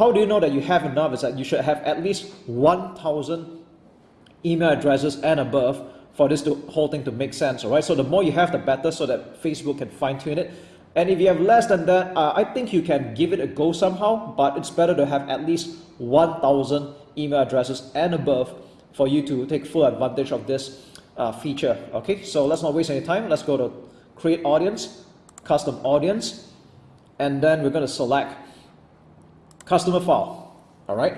how do you know that you have enough is that you should have at least 1,000 email addresses and above for this to, whole thing to make sense, all right? So the more you have, the better so that Facebook can fine tune it. And if you have less than that, uh, I think you can give it a go somehow, but it's better to have at least 1,000 email addresses and above for you to take full advantage of this uh, feature. Okay, so let's not waste any time. Let's go to create audience, custom audience, and then we're going to select customer file. All right.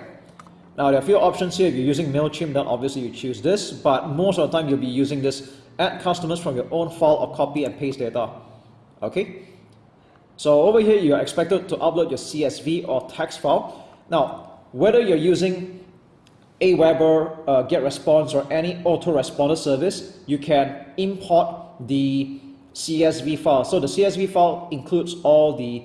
Now there are a few options here. If you're using MailChimp, then obviously you choose this, but most of the time you'll be using this add customers from your own file or copy and paste data. Okay. So over here, you're expected to upload your CSV or text file. Now, whether you're using Aweber, uh, GetResponse, or any autoresponder service, you can import the CSV file. So the CSV file includes all the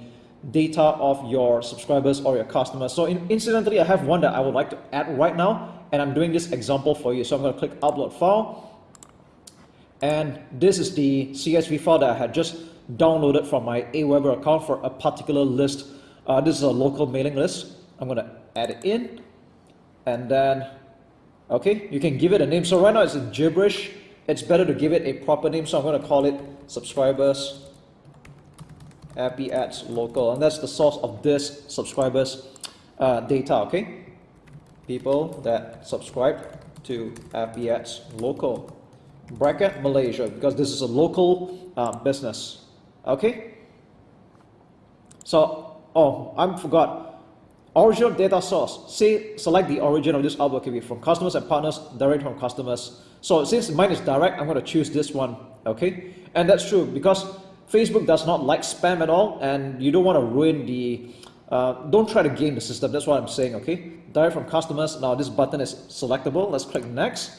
data of your subscribers or your customers. So in, incidentally, I have one that I would like to add right now, and I'm doing this example for you. So I'm going to click Upload File, and this is the CSV file that I had just downloaded from my Aweber account for a particular list. Uh, this is a local mailing list. I'm going to add it in and then, okay, you can give it a name. So right now it's in gibberish. It's better to give it a proper name. So I'm going to call it subscribers happy ads local and that's the source of this subscribers uh, data okay people that subscribe to happy ads local bracket Malaysia because this is a local uh, business Okay? So, oh, I forgot. Original data source. Say, select the origin of this upload can be from customers and partners, direct from customers. So since mine is direct, I'm going to choose this one. Okay? And that's true because Facebook does not like spam at all and you don't want to ruin the, uh, don't try to game the system. That's what I'm saying. Okay? Direct from customers. Now this button is selectable. Let's click next.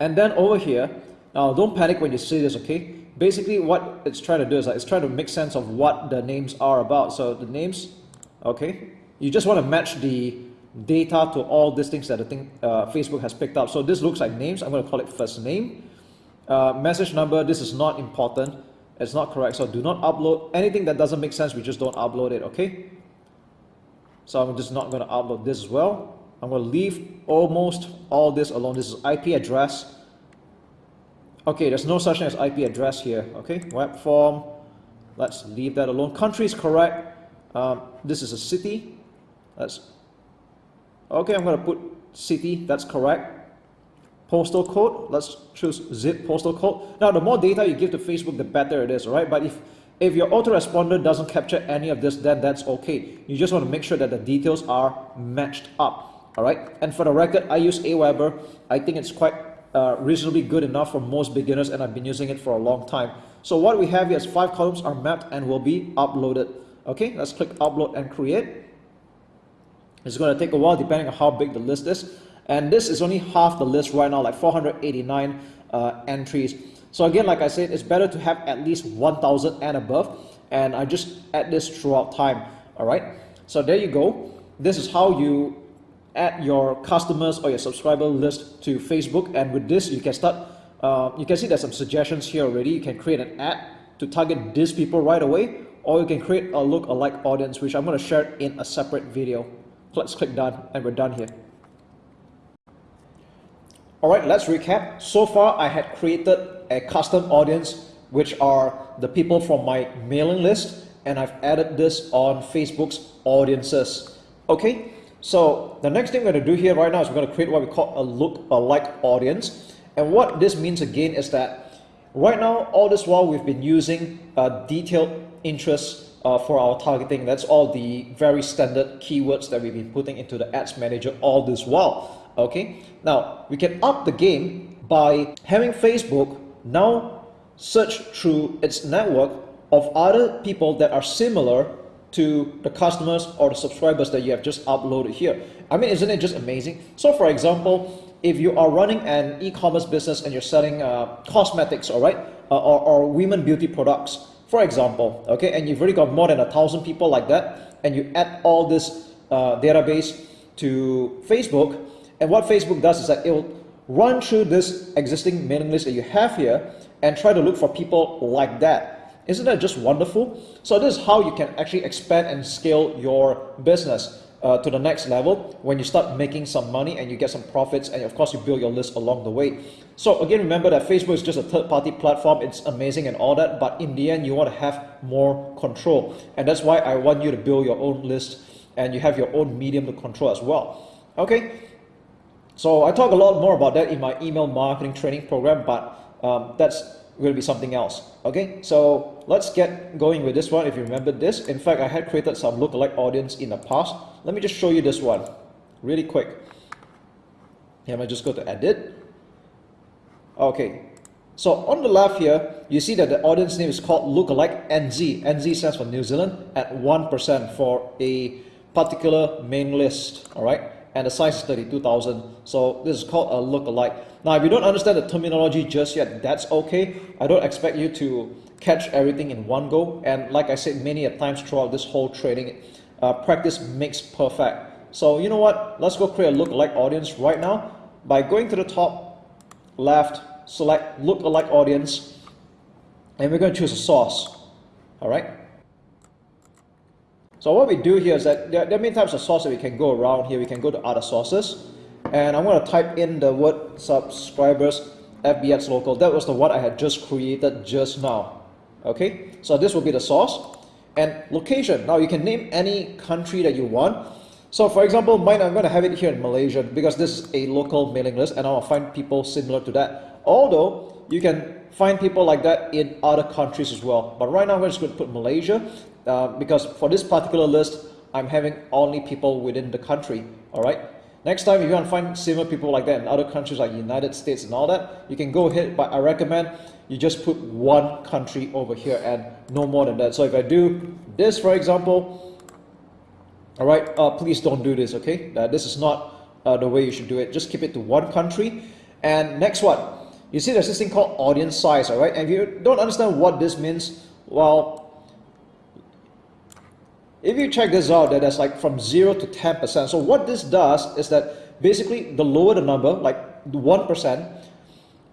And then over here, now don't panic when you see this. Okay? basically what it's trying to do is like it's trying to make sense of what the names are about. So the names, okay, you just want to match the data to all these things that I think uh, Facebook has picked up. So this looks like names. I'm going to call it first name. Uh, message number, this is not important. It's not correct. So do not upload anything that doesn't make sense. We just don't upload it, okay? So I'm just not going to upload this as well. I'm going to leave almost all this alone. This is IP address. Okay, there's no such thing as IP address here. Okay, web form. Let's leave that alone. Country is correct. Um, this is a city. Let's. Okay, I'm going to put city. That's correct. Postal code. Let's choose zip postal code. Now, the more data you give to Facebook, the better it is, right? But if if your autoresponder doesn't capture any of this, then that's okay. You just want to make sure that the details are matched up. All right. And for the record, I use Aweber. I think it's quite uh, reasonably good enough for most beginners and I've been using it for a long time. So what we have here is five columns are mapped and will be uploaded. Okay, let's click upload and create. It's going to take a while depending on how big the list is. And this is only half the list right now, like 489 uh, entries. So again, like I said, it's better to have at least 1000 and above. And I just add this throughout time. All right. So there you go. This is how you add your customers or your subscriber list to Facebook. And with this, you can start, uh, you can see there's some suggestions here already. You can create an ad to target these people right away, or you can create a look-alike audience, which I'm going to share in a separate video. Let's click done, and we're done here. All right, let's recap. So far, I had created a custom audience, which are the people from my mailing list, and I've added this on Facebook's audiences. Okay, so the next thing we're to do here right now is we're going to create what we call a look-alike audience. And what this means again is that right now, all this while we've been using uh, detailed interests uh, for our targeting. That's all the very standard keywords that we've been putting into the ads manager all this while okay? Now we can up the game by having Facebook now search through its network of other people that are similar to the customers or the subscribers that you have just uploaded here. I mean isn't it just amazing? So for example if you are running an e-commerce business and you're selling uh, cosmetics all right uh, or, or women beauty products for example okay and you've already got more than a thousand people like that and you add all this uh, database to Facebook and what Facebook does is that it will run through this existing mailing list that you have here and try to look for people like that. Isn't that just wonderful? So this is how you can actually expand and scale your business uh, to the next level when you start making some money and you get some profits and of course you build your list along the way. So again, remember that Facebook is just a third-party platform. It's amazing and all that, but in the end, you want to have more control. And that's why I want you to build your own list and you have your own medium to control as well. Okay, so I talk a lot more about that in my email marketing training program, but um, that's going to be something else. Okay, so let's get going with this one. If you remember this, in fact, I had created some lookalike audience in the past. Let me just show you this one really quick. Here, I'm just go to edit. Okay, so on the left here, you see that the audience name is called lookalike NZ. NZ stands for New Zealand at 1% for a particular main list. All right and the size is 32,000. So this is called a look-alike. Now, if you don't understand the terminology just yet, that's okay. I don't expect you to catch everything in one go. And like I said many a times throughout this whole training, uh, practice makes perfect. So you know what? Let's go create a look-alike audience right now by going to the top left, select look-alike audience, and we're going to choose a source. All right. So what we do here is that there, there are many types of sources we can go around here. We can go to other sources. And I'm going to type in the word subscribers FBX local. That was the one I had just created just now. Okay, so this will be the source. And location, now you can name any country that you want. So for example, mine, I'm going to have it here in Malaysia because this is a local mailing list and I'll find people similar to that. Although you can find people like that in other countries as well. But right now, we're just going to put Malaysia uh, because for this particular list, I'm having only people within the country. All right. Next time, if you want to find similar people like that in other countries like United States and all that, you can go ahead. But I recommend you just put one country over here and no more than that. So if I do this, for example, all right, uh, please don't do this. Okay, uh, this is not uh, the way you should do it. Just keep it to one country. And next one, you see there's this thing called audience size, all right? And if you don't understand what this means, well, if you check this out, that there's like from 0 to 10%. So what this does is that basically the lower the number, like 1%,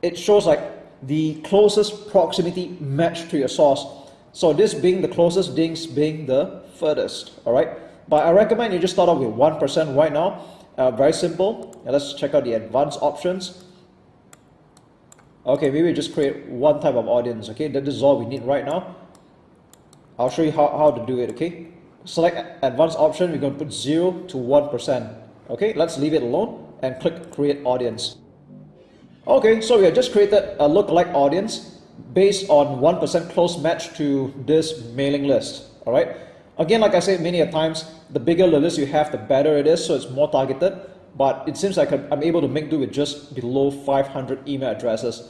it shows like the closest proximity match to your source. So this being the closest, this being the furthest, all right? But I recommend you just start off with 1% right now. Uh, very simple. Now let's check out the advanced options. Okay, maybe just create one type of audience, okay? That is all we need right now. I'll show you how, how to do it, okay? Select advanced option, we're going to put 0 to 1%. Okay, let's leave it alone and click create audience. Okay, so we have just created a lookalike audience based on 1% close match to this mailing list. All right. Again, like I said many a times, the bigger the list you have, the better it is, so it's more targeted but it seems like I'm able to make do with just below 500 email addresses.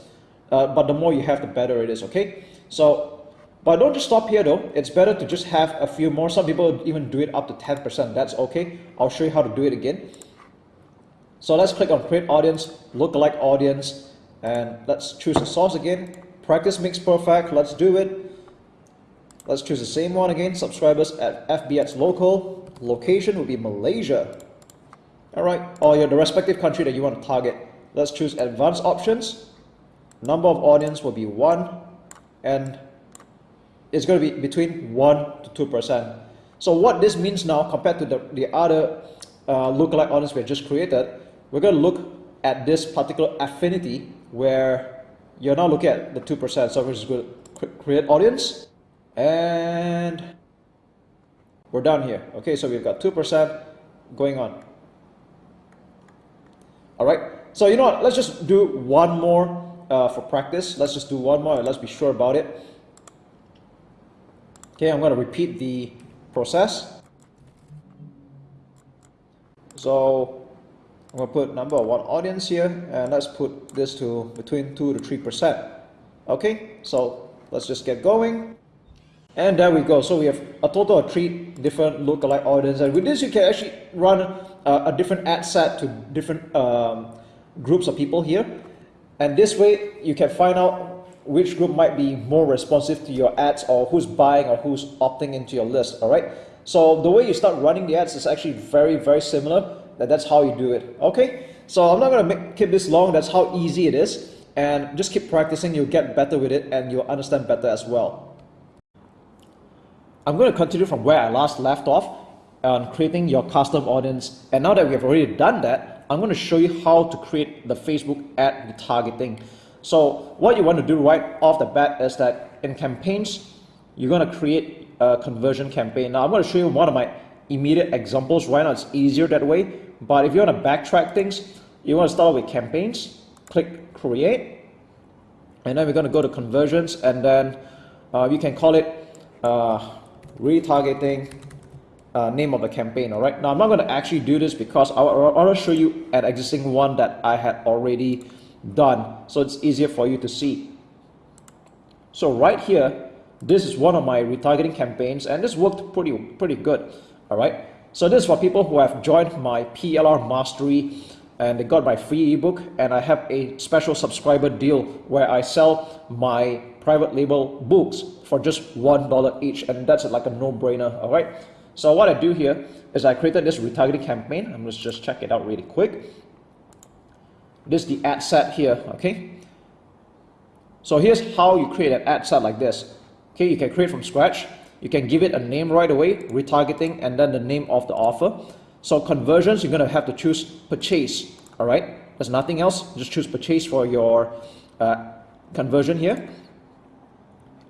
Uh, but the more you have, the better it is, okay? So, but don't just stop here though. It's better to just have a few more. Some people even do it up to 10%. That's okay. I'll show you how to do it again. So let's click on create audience, lookalike audience, and let's choose the source again. Practice makes perfect, let's do it. Let's choose the same one again, subscribers at FBX local. Location will be Malaysia. Alright, or your the respective country that you want to target. Let's choose advanced options. Number of audience will be 1 and it's going to be between 1 to 2%. So what this means now compared to the, the other uh, lookalike audience we just created, we're going to look at this particular affinity where you're now looking at the 2%. So we're just going to create audience and we're down here. Okay, so we've got 2% going on. All right, so you know what, let's just do one more uh, for practice. Let's just do one more and let's be sure about it. Okay, I'm going to repeat the process. So I'm going to put number one audience here and let's put this to between 2 to 3%. Okay, so let's just get going. And there we go. So we have a total of three different lookalike audience. And with this, you can actually run a, a different ad set to different um, groups of people here. And this way, you can find out which group might be more responsive to your ads or who's buying or who's opting into your list. All right. So the way you start running the ads is actually very, very similar. That that's how you do it. Okay. So I'm not going to make, keep this long. That's how easy it is. And just keep practicing. You'll get better with it and you'll understand better as well. I'm going to continue from where I last left off on creating your custom audience. And now that we have already done that, I'm going to show you how to create the Facebook ad retargeting. So what you want to do right off the bat is that in campaigns, you're going to create a conversion campaign. Now I'm going to show you one of my immediate examples right now. It's easier that way. But if you want to backtrack things, you want to start with campaigns, click create, and then we're going to go to conversions and then uh, you can call it uh, retargeting uh, name of the campaign all right now I'm not going to actually do this because I want to show you an existing one that I had already done so it's easier for you to see so right here this is one of my retargeting campaigns and this worked pretty pretty good all right so this is for people who have joined my PLR mastery and they got my free ebook and I have a special subscriber deal where I sell my private label books for just one dollar each and that's like a no-brainer all right so what I do here is I created this retargeting campaign. I'm just just check it out really quick. This is the ad set here, okay? So here's how you create an ad set like this. Okay, you can create from scratch. You can give it a name right away, retargeting, and then the name of the offer. So conversions, you're gonna have to choose purchase, all right? There's nothing else, just choose purchase for your uh, conversion here.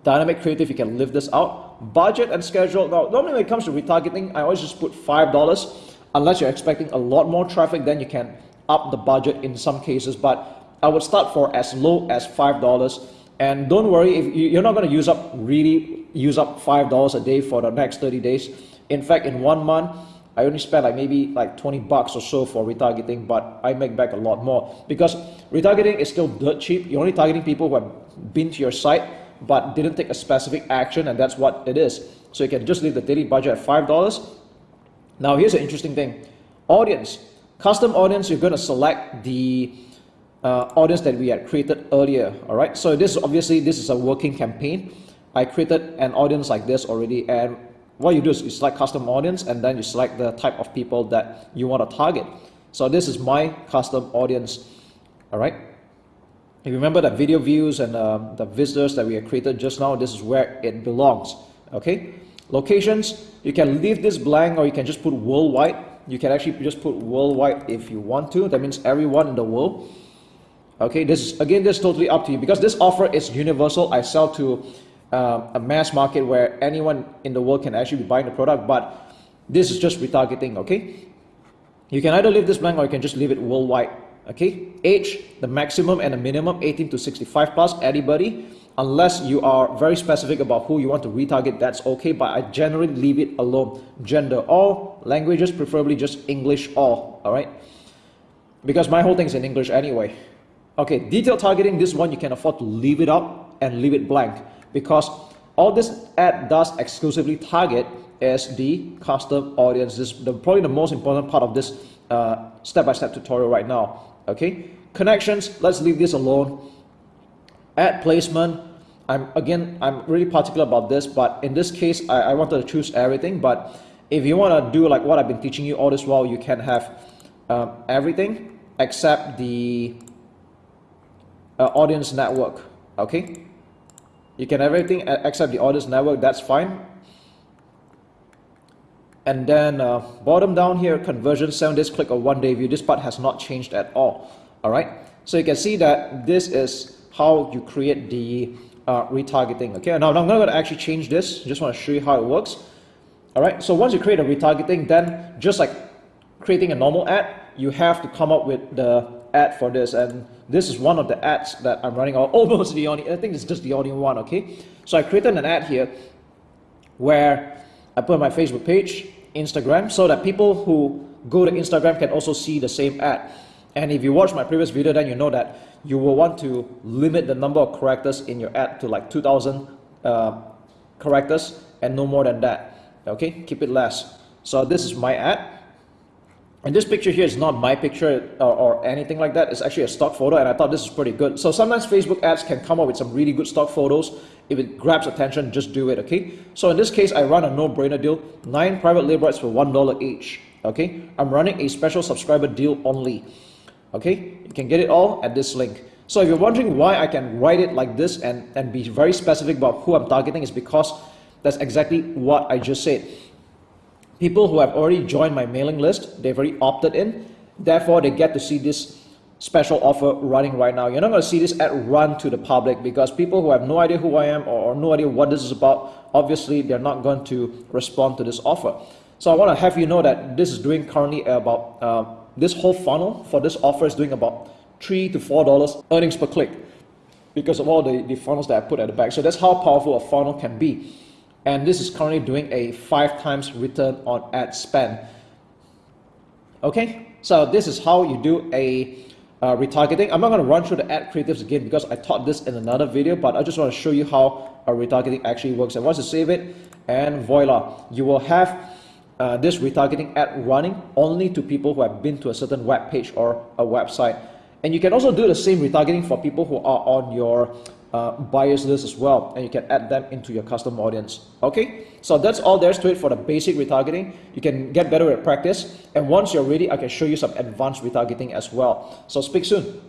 Dynamic creative, you can live this out budget and schedule. Now, normally when it comes to retargeting, I always just put $5 unless you're expecting a lot more traffic, then you can up the budget in some cases. But I would start for as low as $5. And don't worry, if you're not going to use up really use up $5 a day for the next 30 days. In fact, in one month, I only spend like maybe like 20 bucks or so for retargeting, but I make back a lot more because retargeting is still dirt cheap. You're only targeting people who have been to your site but didn't take a specific action and that's what it is. So you can just leave the daily budget at $5. Now here's an interesting thing. Audience. Custom audience, you're going to select the uh, audience that we had created earlier. All right. So this obviously this is a working campaign. I created an audience like this already and what you do is you select custom audience and then you select the type of people that you want to target. So this is my custom audience. All right. If you remember the video views and uh, the visitors that we have created just now, this is where it belongs. Okay. Locations, you can leave this blank or you can just put worldwide. You can actually just put worldwide if you want to. That means everyone in the world. Okay, this is again, this is totally up to you because this offer is universal. I sell to uh, a mass market where anyone in the world can actually be buying the product, but this is just retargeting. Okay, you can either leave this blank or you can just leave it worldwide okay age the maximum and the minimum 18 to 65 plus anybody unless you are very specific about who you want to retarget that's okay but i generally leave it alone gender all languages preferably just english all all right because my whole thing is in english anyway okay detail targeting this one you can afford to leave it up and leave it blank because all this ad does exclusively target is the custom audience. This is the, probably the most important part of this uh, step-by-step -step tutorial right now. Okay, connections, let's leave this alone. Ad placement, I'm again, I'm really particular about this, but in this case, I, I wanted to choose everything. But if you want to do like what I've been teaching you all this while, you can have um, everything except the uh, audience network. Okay, you can have everything except the audience network. That's fine. And then uh, bottom down here, conversion, seven days click or one day view. This part has not changed at all. All right. So you can see that this is how you create the uh, retargeting. Okay. Now I'm not going to actually change this. Just want to show you how it works. All right. So once you create a retargeting, then just like creating a normal ad, you have to come up with the ad for this. And this is one of the ads that I'm running, or almost the only, I think it's just the only one. Okay. So I created an ad here where I put my Facebook page Instagram so that people who go to Instagram can also see the same ad. And if you watch my previous video, then you know that you will want to limit the number of characters in your ad to like 2000 uh, characters and no more than that. Okay, keep it less. So this is my ad. And this picture here is not my picture or, or, anything like that. It's actually a stock photo and I thought this is pretty good. So sometimes Facebook ads can come up with some really good stock photos if it grabs attention, just do it, okay? So in this case, I run a no-brainer deal, nine private label ads for $1 each, okay? I'm running a special subscriber deal only, okay? You can get it all at this link. So if you're wondering why I can write it like this and, and be very specific about who I'm targeting is because that's exactly what I just said. People who have already joined my mailing list, they've already opted in, therefore they get to see this special offer running right now. You're not going to see this ad run to the public because people who have no idea who I am or, no idea what this is about, obviously they're not going to respond to this offer. So I want to have you know that this is doing currently about, uh, this whole funnel for this offer is doing about three to four dollars earnings per click because of all the, the funnels that I put at the back. So that's how powerful a funnel can be. And this is currently doing a five times return on ad spend. Okay, so this is how you do a uh, retargeting. I'm not going to run through the ad creatives again because I taught this in another video, but I just want to show you how a retargeting actually works. And once you save it, and voila, you will have uh, this retargeting ad running only to people who have been to a certain web page or a website. And you can also do the same retargeting for people who are on your uh, buyers list as well and you can add them into your custom audience. Okay? So that's all there's to it for the basic retargeting. You can get better at practice and once you're ready I can show you some advanced retargeting as well. So speak soon.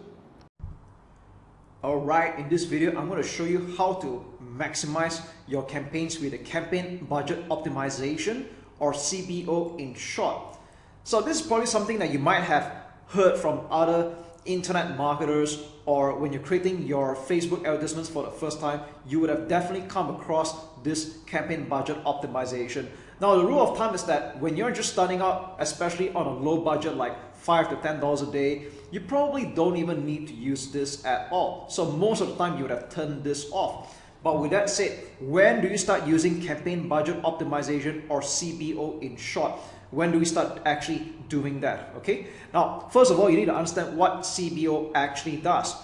Alright, in this video, I'm going to show you how to maximize your campaigns with a campaign budget optimization or CBO in short. So this is probably something that you might have heard from other internet marketers or when you're creating your Facebook advertisements for the first time, you would have definitely come across this campaign budget optimization. Now, the rule of thumb is that when you're just starting out, especially on a low budget like five to ten dollars a day, you probably don't even need to use this at all. So most of the time, you would have turned this off. But with that said, when do you start using campaign budget optimization or CBO in short? when do we start actually doing that okay now first of all you need to understand what CBO actually does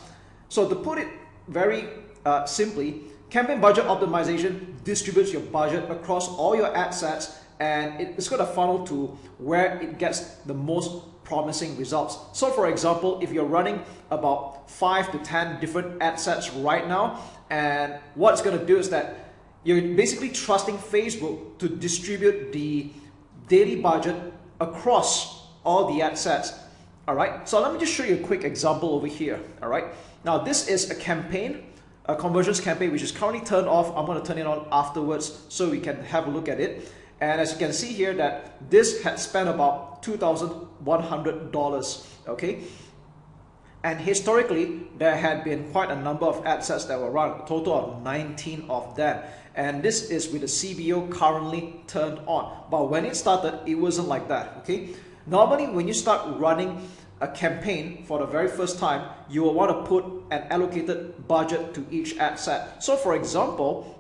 so to put it very uh, simply campaign budget optimization distributes your budget across all your ad sets and it's got a funnel to where it gets the most promising results. So for example, if you're running about 5 to 10 different ad sets right now, and what it's going to do is that you're basically trusting Facebook to distribute the daily budget across all the ad sets. All right, so let me just show you a quick example over here. All right, now this is a campaign, a conversions campaign, which is currently turned off. I'm going to turn it on afterwards so we can have a look at it. And as you can see here that this had spent about $2,100, okay? And historically, there had been quite a number of ad sets that were run, a total of 19 of them and this is with the CBO currently turned on. But when it started, it wasn't like that, okay? Normally, when you start running a campaign for the very first time, you will want to put an allocated budget to each ad set. So for example,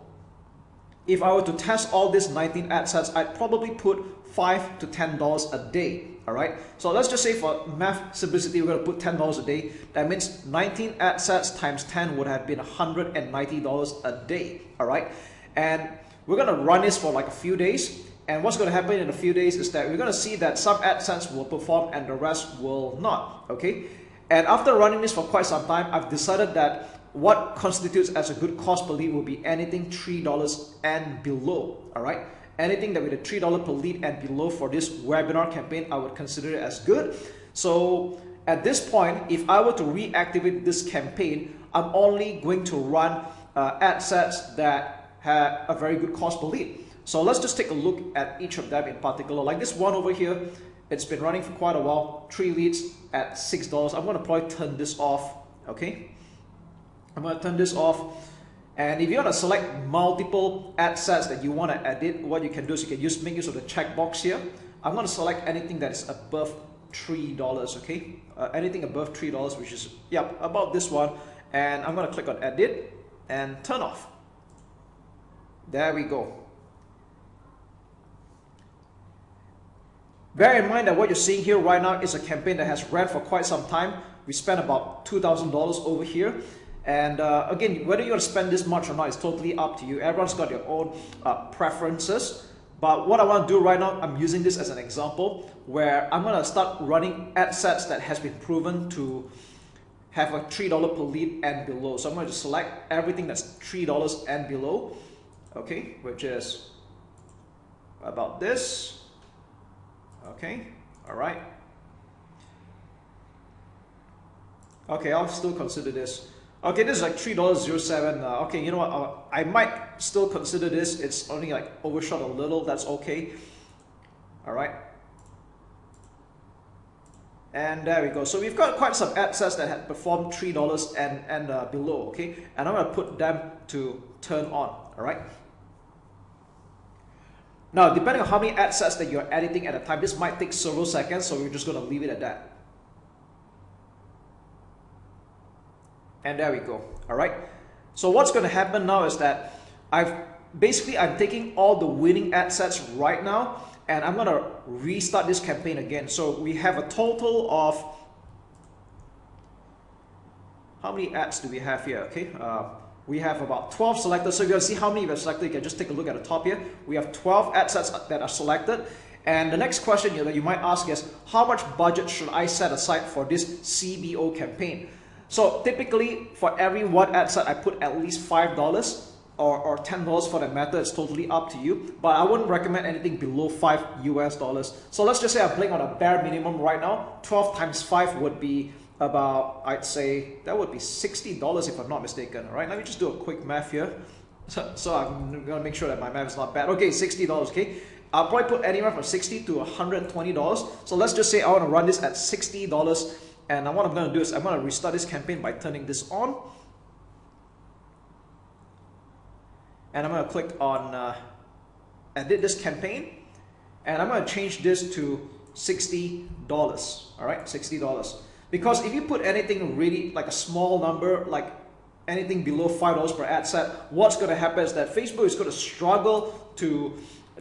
if I were to test all these 19 ad sets, I'd probably put 5 to $10 a day. All right. So let's just say for math simplicity, we're going to put $10 a day. That means 19 ad sets times 10 would have been $190 a day. All right and we're gonna run this for like a few days And what's going to happen in a few days is that we're going to see that some ad sets will perform and the rest will not, okay? And after running this for quite some time, I've decided that what constitutes as a good cost per lead will be anything $3 and below, all right? Anything that with a $3 per lead and below for this webinar campaign, I would consider it as good. So at this point, if I were to reactivate this campaign, I'm only going to run uh, ad sets that have a very good cost per lead. So let's just take a look at each of them in particular. Like this one over here, it's been running for quite a while, three leads at $6. I'm gonna probably turn this off, okay? I'm gonna turn this off. And if you want to select multiple ad sets that you want to edit, what you can do is you can use make use of the checkbox here. I'm going to select anything that is above $3, okay? Uh, anything above $3, which is, yep, about this one. And I'm going to click on edit and turn off. There we go. Bear in mind that what you're seeing here right now is a campaign that has ran for quite some time. We spent about $2,000 over here. And uh, again, whether you want to spend this much or not is totally up to you. Everyone's got their own uh, preferences. But what I want to do right now, I'm using this as an example where I'm going to start running ad sets that has been proven to have a $3 per lead and below. So I'm going to select everything that's $3 and below, okay, which is about this, okay, all right. Okay, I'll still consider this. Okay, this is like $3.07. Uh, okay, you know what? Uh, I might still consider this. It's only like overshot a little. That's okay. All right. And there we go. So we've got quite some ad sets that have performed $3 and, and uh, below, okay? And I'm going to put them to turn on, all right? Now, depending on how many ad sets that you're editing at a time, this might take several seconds, so we're just going to leave it at that. And there we go. All right. So what's going to happen now is that I've basically I'm taking all the winning ad sets right now and I'm going to restart this campaign again. So we have a total of how many ads do we have here? Okay. Uh, we have about 12 selected. So if you want to see how many we have selected, you can just take a look at the top here. We have 12 ad sets that are selected. And the next question that you might ask is, how much budget should I set aside for this CBO campaign? So typically for every one ad set, I put at least $5 or, or $10 for that matter. It's totally up to you. But I wouldn't recommend anything below 5 US dollars. So let's just say I'm playing on a bare minimum right now. 12 times 5 would be about, I'd say, that would be $60 if I'm not mistaken. All right, let me just do a quick math here. So, so I'm gonna make sure that my math is not bad. Okay, $60, okay? I'll probably put anywhere from 60 to $120. So let's just say I wanna run this at $60 and what I'm going to do is I'm going to restart this campaign by turning this on. And I'm going to click on uh, edit this campaign. And I'm going to change this to $60. All right, $60. Because if you put anything really like a small number, like anything below $5 per ad set, what's going to happen is that Facebook is going to struggle to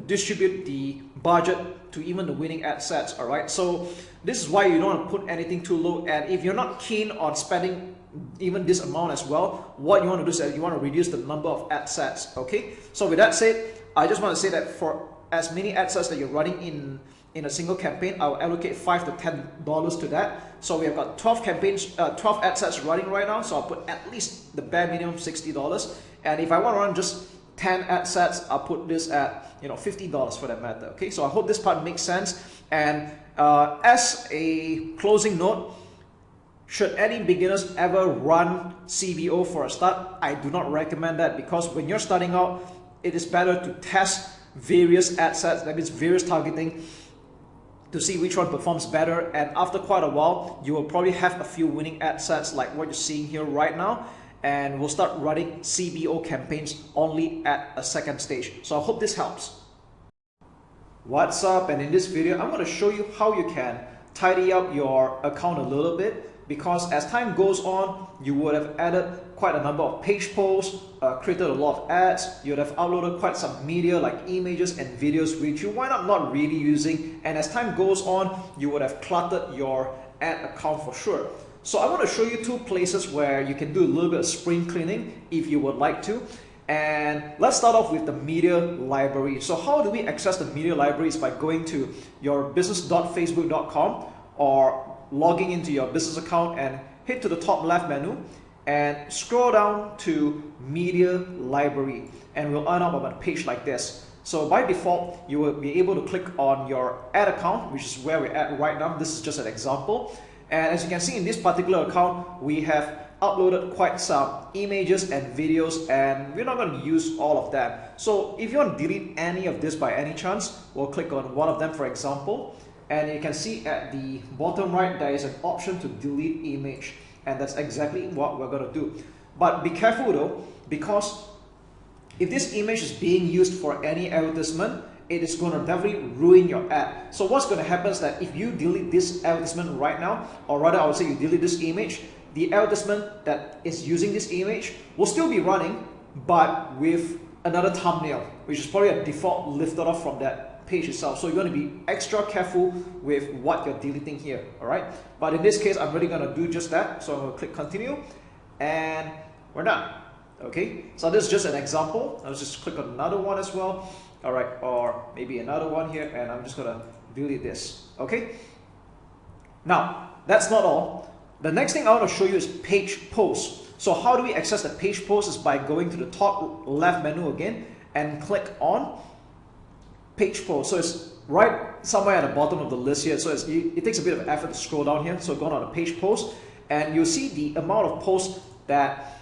distribute the budget to even the winning ad sets all right so this is why you don't put anything too low and if you're not keen on spending even this amount as well what you want to do is you want to reduce the number of ad sets okay? So with that said i just want to say that for as many ad sets that you're running in in a single campaign i'll allocate five to ten dollars to that. So we have got 12 campaigns uh, 12 ad sets running right now so i'll put at least the bare minimum 60 dollars. And if i want to run just 10 ad sets, I'll put this at you know $50 for that matter. Okay, so I hope this part makes sense. And uh, as a closing note, should any beginners ever run CBO for a start? I do not recommend that because when you're starting out, it is better to test various ad sets, that means various targeting to see which one performs better and after quite a while you will probably have a few winning ad sets like what you're seeing here right now and we'll start running CBO campaigns only at a second stage. So I hope this helps. What's up and in this video I'm going to show you how you can tidy up your account a little bit because as time goes on you would have added quite a number of page posts, uh, created a lot of ads, you'd have uploaded quite some media like images and videos which you wind up not really using and as time goes on you would have cluttered your ad account for sure. So I want to show you two places where you can do a little bit of spring cleaning if you would like to. And let's start off with the media library. So how do we access the media library libraries by going to your business.facebook.com or logging into your business account and hit to the top left menu and scroll down to media library and we'll end up on a page like this. So by default, you will be able to click on your ad account, which is where we're at right now. This is just an example. And as you can see in this particular account, we have uploaded quite some images and videos and we're not going to use all of them. So if you want to delete any of this by any chance, we'll click on one of them for example. And you can see at the bottom right, there is an option to delete image. And that's exactly what we're going to do. But be careful though, because if this image is being used for any advertisement, it is going to definitely ruin your ad. So what's going to happen is that if you delete this advertisement right now, or rather I would say you delete this image, the advertisement that is using this image will still be running, but with another thumbnail, which is probably a default lifted off from that page itself. So you're going to be extra careful with what you're deleting here, all right? But in this case, I'm really going to do just that. So I'm going to click continue and we're done. Okay, so this is just an example. I'll just click on another one as well. All right, or maybe another one here, and I'm just gonna delete this. Okay. Now, that's not all. The next thing I want to show you is page post. So how do we access the page post is by going to the top left menu again and click on page post. So it's right somewhere at the bottom of the list here. So it takes a bit of effort to scroll down here. So go on the page post and you'll see the amount of posts that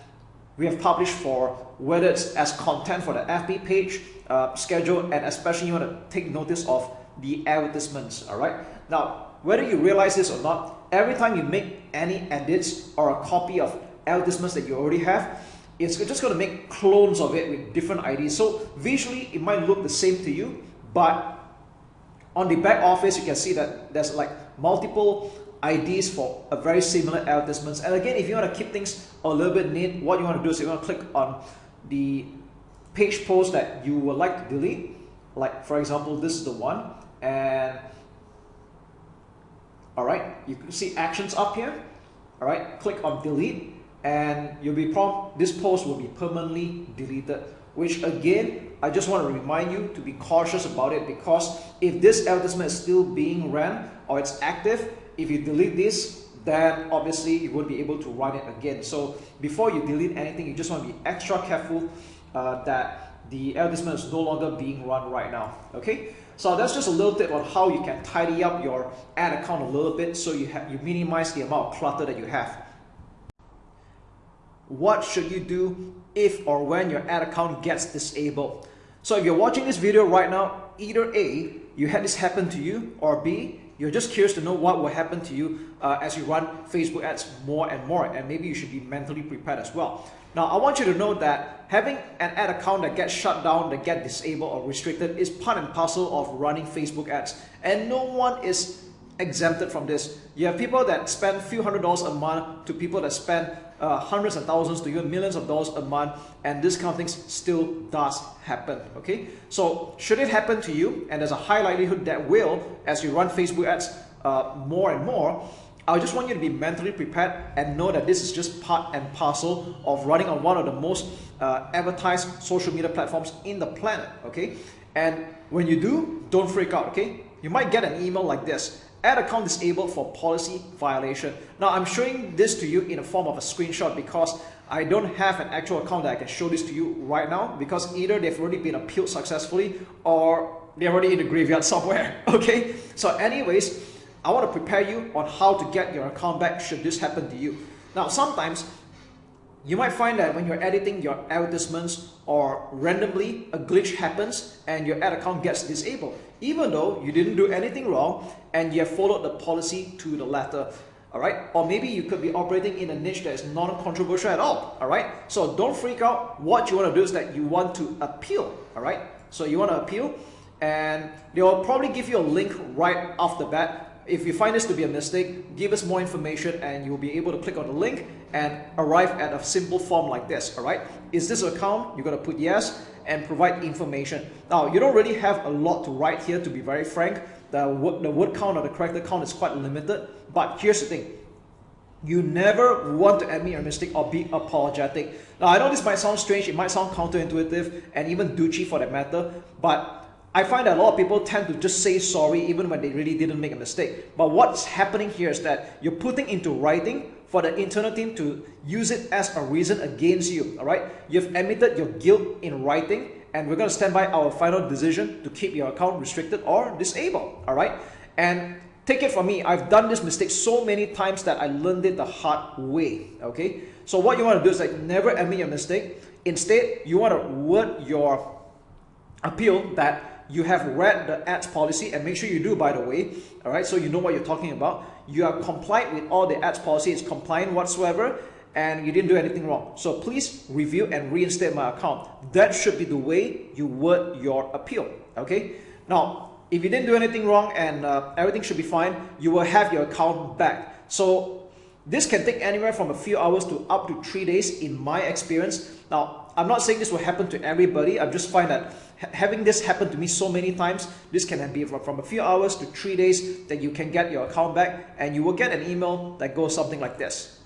we have published for whether it's as content for the FB page, uh, schedule, and especially you want to take notice of the advertisements, all right? Now, whether you realize this or not, every time you make any edits or a copy of advertisements that you already have, it's just going to make clones of it with different IDs. So visually, it might look the same to you, but on the back office, you can see that there's like multiple IDs for a very similar advertisements. And again, if you want to keep things a little bit neat, what you want to do is you want to click on the page post that you would like to delete. Like for example, this is the one. And all right, you can see actions up here. All right, click on delete and you'll be prompt, this post will be permanently deleted which again, I just want to remind you to be cautious about it because if this advertisement is still being ran or it's active, if you delete this, then obviously you won't be able to run it again. So before you delete anything, you just want to be extra careful uh, that the advertisement is no longer being run right now. Okay, so that's just a little tip on how you can tidy up your ad account a little bit so you have you minimize the amount of clutter that you have. What should you do if or when your ad account gets disabled? So if you're watching this video right now, either A, you had this happen to you, or B, you're just curious to know what will happen to you uh, as you run Facebook ads more and more and maybe you should be mentally prepared as well. Now I want you to know that having an ad account that gets shut down, that get disabled or restricted is part and parcel of running Facebook ads and no one is exempted from this. You have people that spend few hundred dollars a month to people that spend uh, hundreds and thousands to even millions of dollars a month and this kind of things still does happen okay? So should it happen to you and there's a high likelihood that will as you run Facebook ads uh, more and more I just want you to be mentally prepared and know that this is just part and parcel of running on one of the most uh, advertised social media platforms in the planet okay? And when you do don't freak out okay? You might get an email like this Ad account disabled for policy violation. Now I'm showing this to you in the form of a screenshot because I don't have an actual account that I can show this to you right now because either they've already been appealed successfully or they're already in the graveyard somewhere. Okay, so anyways, I want to prepare you on how to get your account back should this happen to you. Now sometimes you might find that when you're editing your advertisements or randomly a glitch happens and your ad account gets disabled even though you didn't do anything wrong and you have followed the policy to the letter all right or maybe you could be operating in a niche that is non-controversial at all all right so don't freak out. What you want to do is that you want to appeal all right so you want to appeal and they'll probably give you a link right off the bat if you find this to be a mistake, give us more information and you'll be able to click on the link and arrive at a simple form like this, all right? Is this an account? You're gonna put yes and provide information. Now, you don't really have a lot to write here, to be very frank. The word, the word count or the character count is quite limited, but here's the thing. You never want to admit your mistake or be apologetic. Now, I know this might sound strange, it might sound counterintuitive and even douchey for that matter, but I find that a lot of people tend to just say sorry even when they really didn't make a mistake. But what's happening here is that you're putting into writing for the internal team to use it as a reason against you, all right? You've admitted your guilt in writing and we're going to stand by our final decision to keep your account restricted or disabled, all right? And take it from me, I've done this mistake so many times that I learned it the hard way, okay? So what you want to do is like never admit your mistake. Instead, you want to word your appeal that you have read the ads policy and make sure you do by the way all right so you know what you're talking about you are compliant with all the ads policy it's compliant whatsoever and you didn't do anything wrong so please review and reinstate my account that should be the way you word your appeal okay now if you didn't do anything wrong and uh, everything should be fine, you will have your account back. So this can take anywhere from a few hours to up to three days in my experience. Now, I'm not saying this will happen to everybody. I just find that having this happen to me so many times, this can be from a few hours to three days that you can get your account back and you will get an email that goes something like this.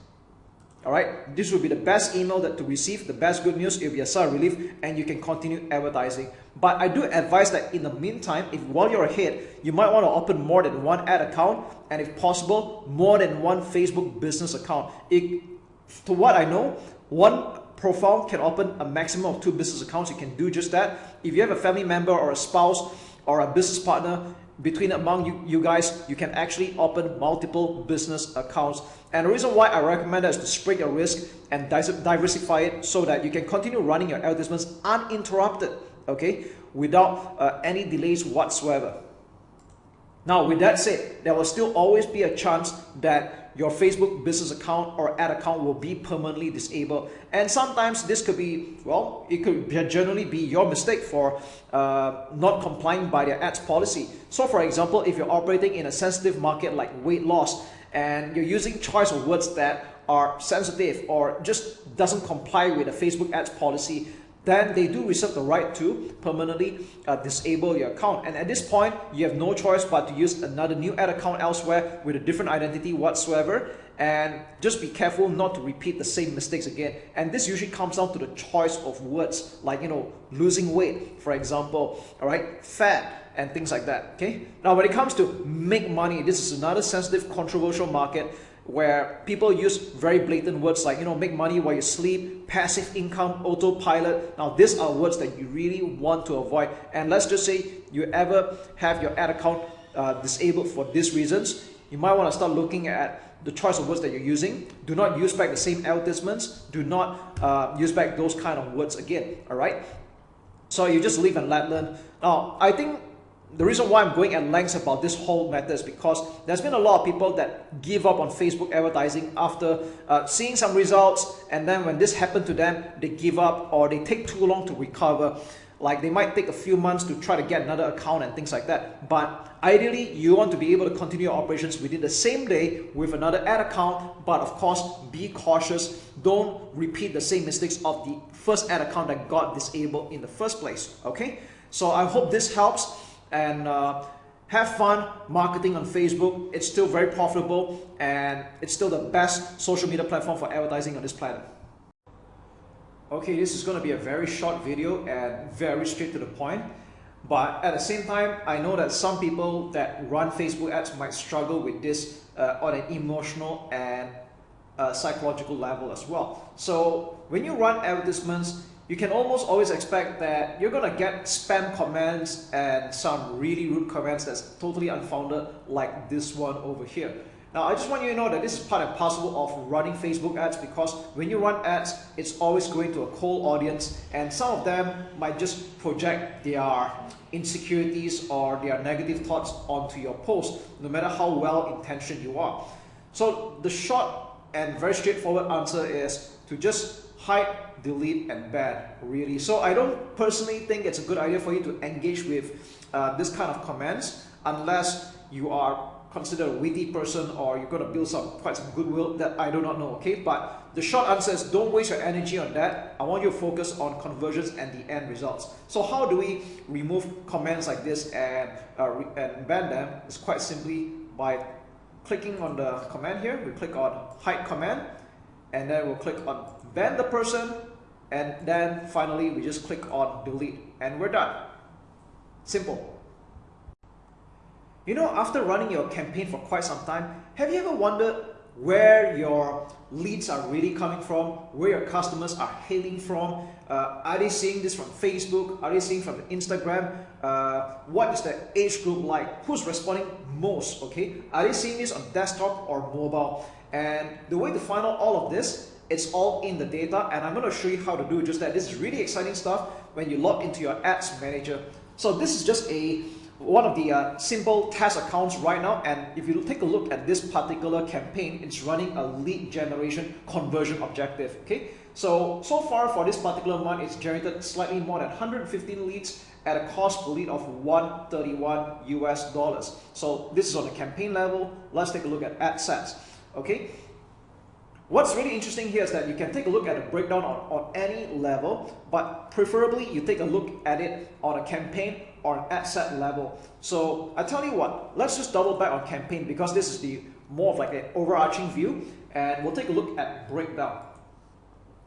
Alright, this will be the best email that to receive, the best good news, it will be a sigh of relief and you can continue advertising. But I do advise that in the meantime, if while you're ahead, you might want to open more than one ad account and if possible, more than one Facebook business account. It, to what I know, one profile can open a maximum of two business accounts. You can do just that. If you have a family member or a spouse or a business partner, between among you, you guys, you can actually open multiple business accounts. And the reason why I recommend that is to spread your risk and diversify it so that you can continue running your advertisements uninterrupted, okay, without uh, any delays whatsoever. Now, with that said, there will still always be a chance that your Facebook business account or ad account will be permanently disabled. And sometimes this could be, well, it could generally be your mistake for uh, not complying by their ads policy. So for example, if you're operating in a sensitive market like weight loss and you're using choice of words that are sensitive or just doesn't comply with the Facebook ads policy, then they do reserve the right to permanently uh, disable your account. And at this point, you have no choice but to use another new ad account elsewhere with a different identity whatsoever. And just be careful not to repeat the same mistakes again. And this usually comes down to the choice of words, like, you know, losing weight, for example, all right, fat, and things like that, okay? Now, when it comes to make money, this is another sensitive, controversial market where people use very blatant words like, you know, make money while you sleep, passive income, autopilot. Now, these are words that you really want to avoid. And let's just say you ever have your ad account uh, disabled for these reasons, you might want to start looking at the choice of words that you're using. Do not use back the same advertisements. Do not uh, use back those kind of words again, all right? So you just live and let learn. Now, I think the reason why I'm going at length about this whole matter is because there's been a lot of people that give up on Facebook advertising after uh, seeing some results and then when this happened to them, they give up or they take too long to recover. Like they might take a few months to try to get another account and things like that. But ideally, you want to be able to continue your operations within the same day with another ad account. But of course, be cautious. Don't repeat the same mistakes of the first ad account that got disabled in the first place. Okay? So I hope this helps and uh, have fun marketing on Facebook. It's still very profitable and it's still the best social media platform for advertising on this planet. Okay, this is going to be a very short video and very straight to the point. But at the same time, I know that some people that run Facebook ads might struggle with this uh, on an emotional and uh, psychological level as well. So when you run advertisements, you can almost always expect that you're gonna get spam comments and some really rude comments that's totally unfounded like this one over here. Now, I just want you to know that this is part and parcel of running Facebook ads because when you run ads, it's always going to a cold audience and some of them might just project their insecurities or their negative thoughts onto your post, no matter how well intentioned you are. So the short and very straightforward answer is to just hide delete and ban really. So I don't personally think it's a good idea for you to engage with uh, this kind of comments unless you are considered a witty person or you're going to build some quite some goodwill that I do not know okay? But the short answer is don't waste your energy on that. I want you to focus on conversions and the end results. So how do we remove comments like this and uh, and ban them? It's quite simply by clicking on the command here, we click on hide command and then we'll click on ban the person and then finally we just click on delete and we're done. Simple. You know, after running your campaign for quite some time, have you ever wondered where your leads are really coming from, where your customers are hailing from. Uh, are they seeing this from Facebook? Are they seeing from Instagram? Uh, what is the age group like? Who's responding most? Okay, are they seeing this on desktop or mobile? And the way to find out all of this, it's all in the data, and I'm going to show you how to do just that. This is really exciting stuff when you log into your ads manager. So this is just a one of the uh, simple test accounts right now and if you take a look at this particular campaign it's running a lead generation conversion objective okay so so far for this particular month it's generated slightly more than 115 leads at a cost per lead of 131 US dollars so this is on the campaign level let's take a look at ad sets okay What's really interesting here is that you can take a look at a breakdown on, on any level, but preferably you take a look at it on a campaign or an ad set level. So I tell you what, let's just double back on campaign because this is the more of like an overarching view and we'll take a look at breakdown.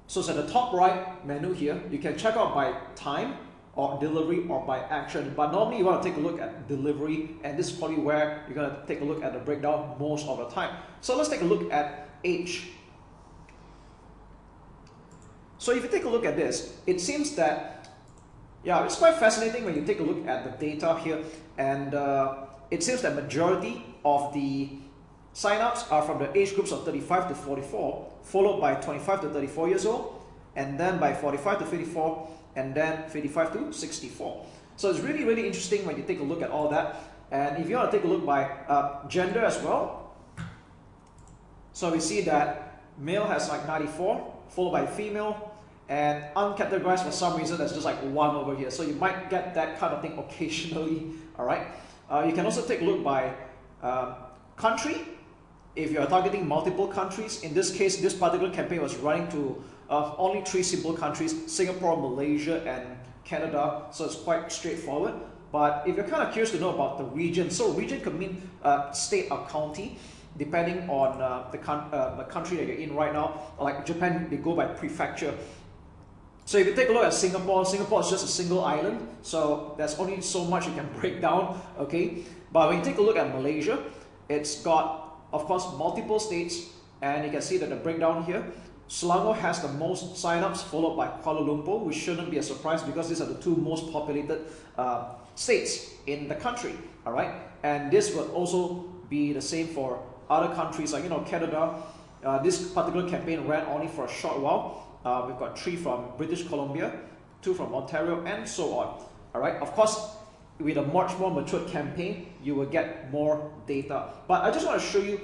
So it's at the top right menu here, you can check out by time or delivery or by action. But normally you want to take a look at delivery and this is probably where you're going to take a look at the breakdown most of the time. So let's take a look at age. So if you take a look at this, it seems that, yeah, it's quite fascinating when you take a look at the data here. And uh, it seems that majority of the signups are from the age groups of 35 to 44, followed by 25 to 34 years old, and then by 45 to 54, and then 55 to 64. So it's really, really interesting when you take a look at all that. And if you want to take a look by uh, gender as well, so we see that male has like 94, followed by female, and uncategorized for some reason there's just like one over here. So you might get that kind of thing occasionally, all right? Uh, you can also take a look by um, country. If you're targeting multiple countries, in this case, this particular campaign was running to uh, only three simple countries, Singapore, Malaysia, and Canada. So it's quite straightforward. But if you're kind of curious to know about the region, so region could mean uh, state or county depending on uh, the, uh, the country that you're in right now. Like Japan, they go by prefecture. So if you take a look at Singapore, Singapore is just a single island, so there's only so much you can break down, okay? But when you take a look at Malaysia, it's got, of course, multiple states, and you can see that the breakdown here, Selangor has the most signups, followed by Kuala Lumpur, which shouldn't be a surprise because these are the two most populated uh, states in the country, all right? And this would also be the same for other countries like, you know, Canada. Uh, this particular campaign ran only for a short while. Uh, we've got three from British Columbia, two from Ontario, and so on. All right, of course, with a much more matured campaign, you will get more data. But I just want to show you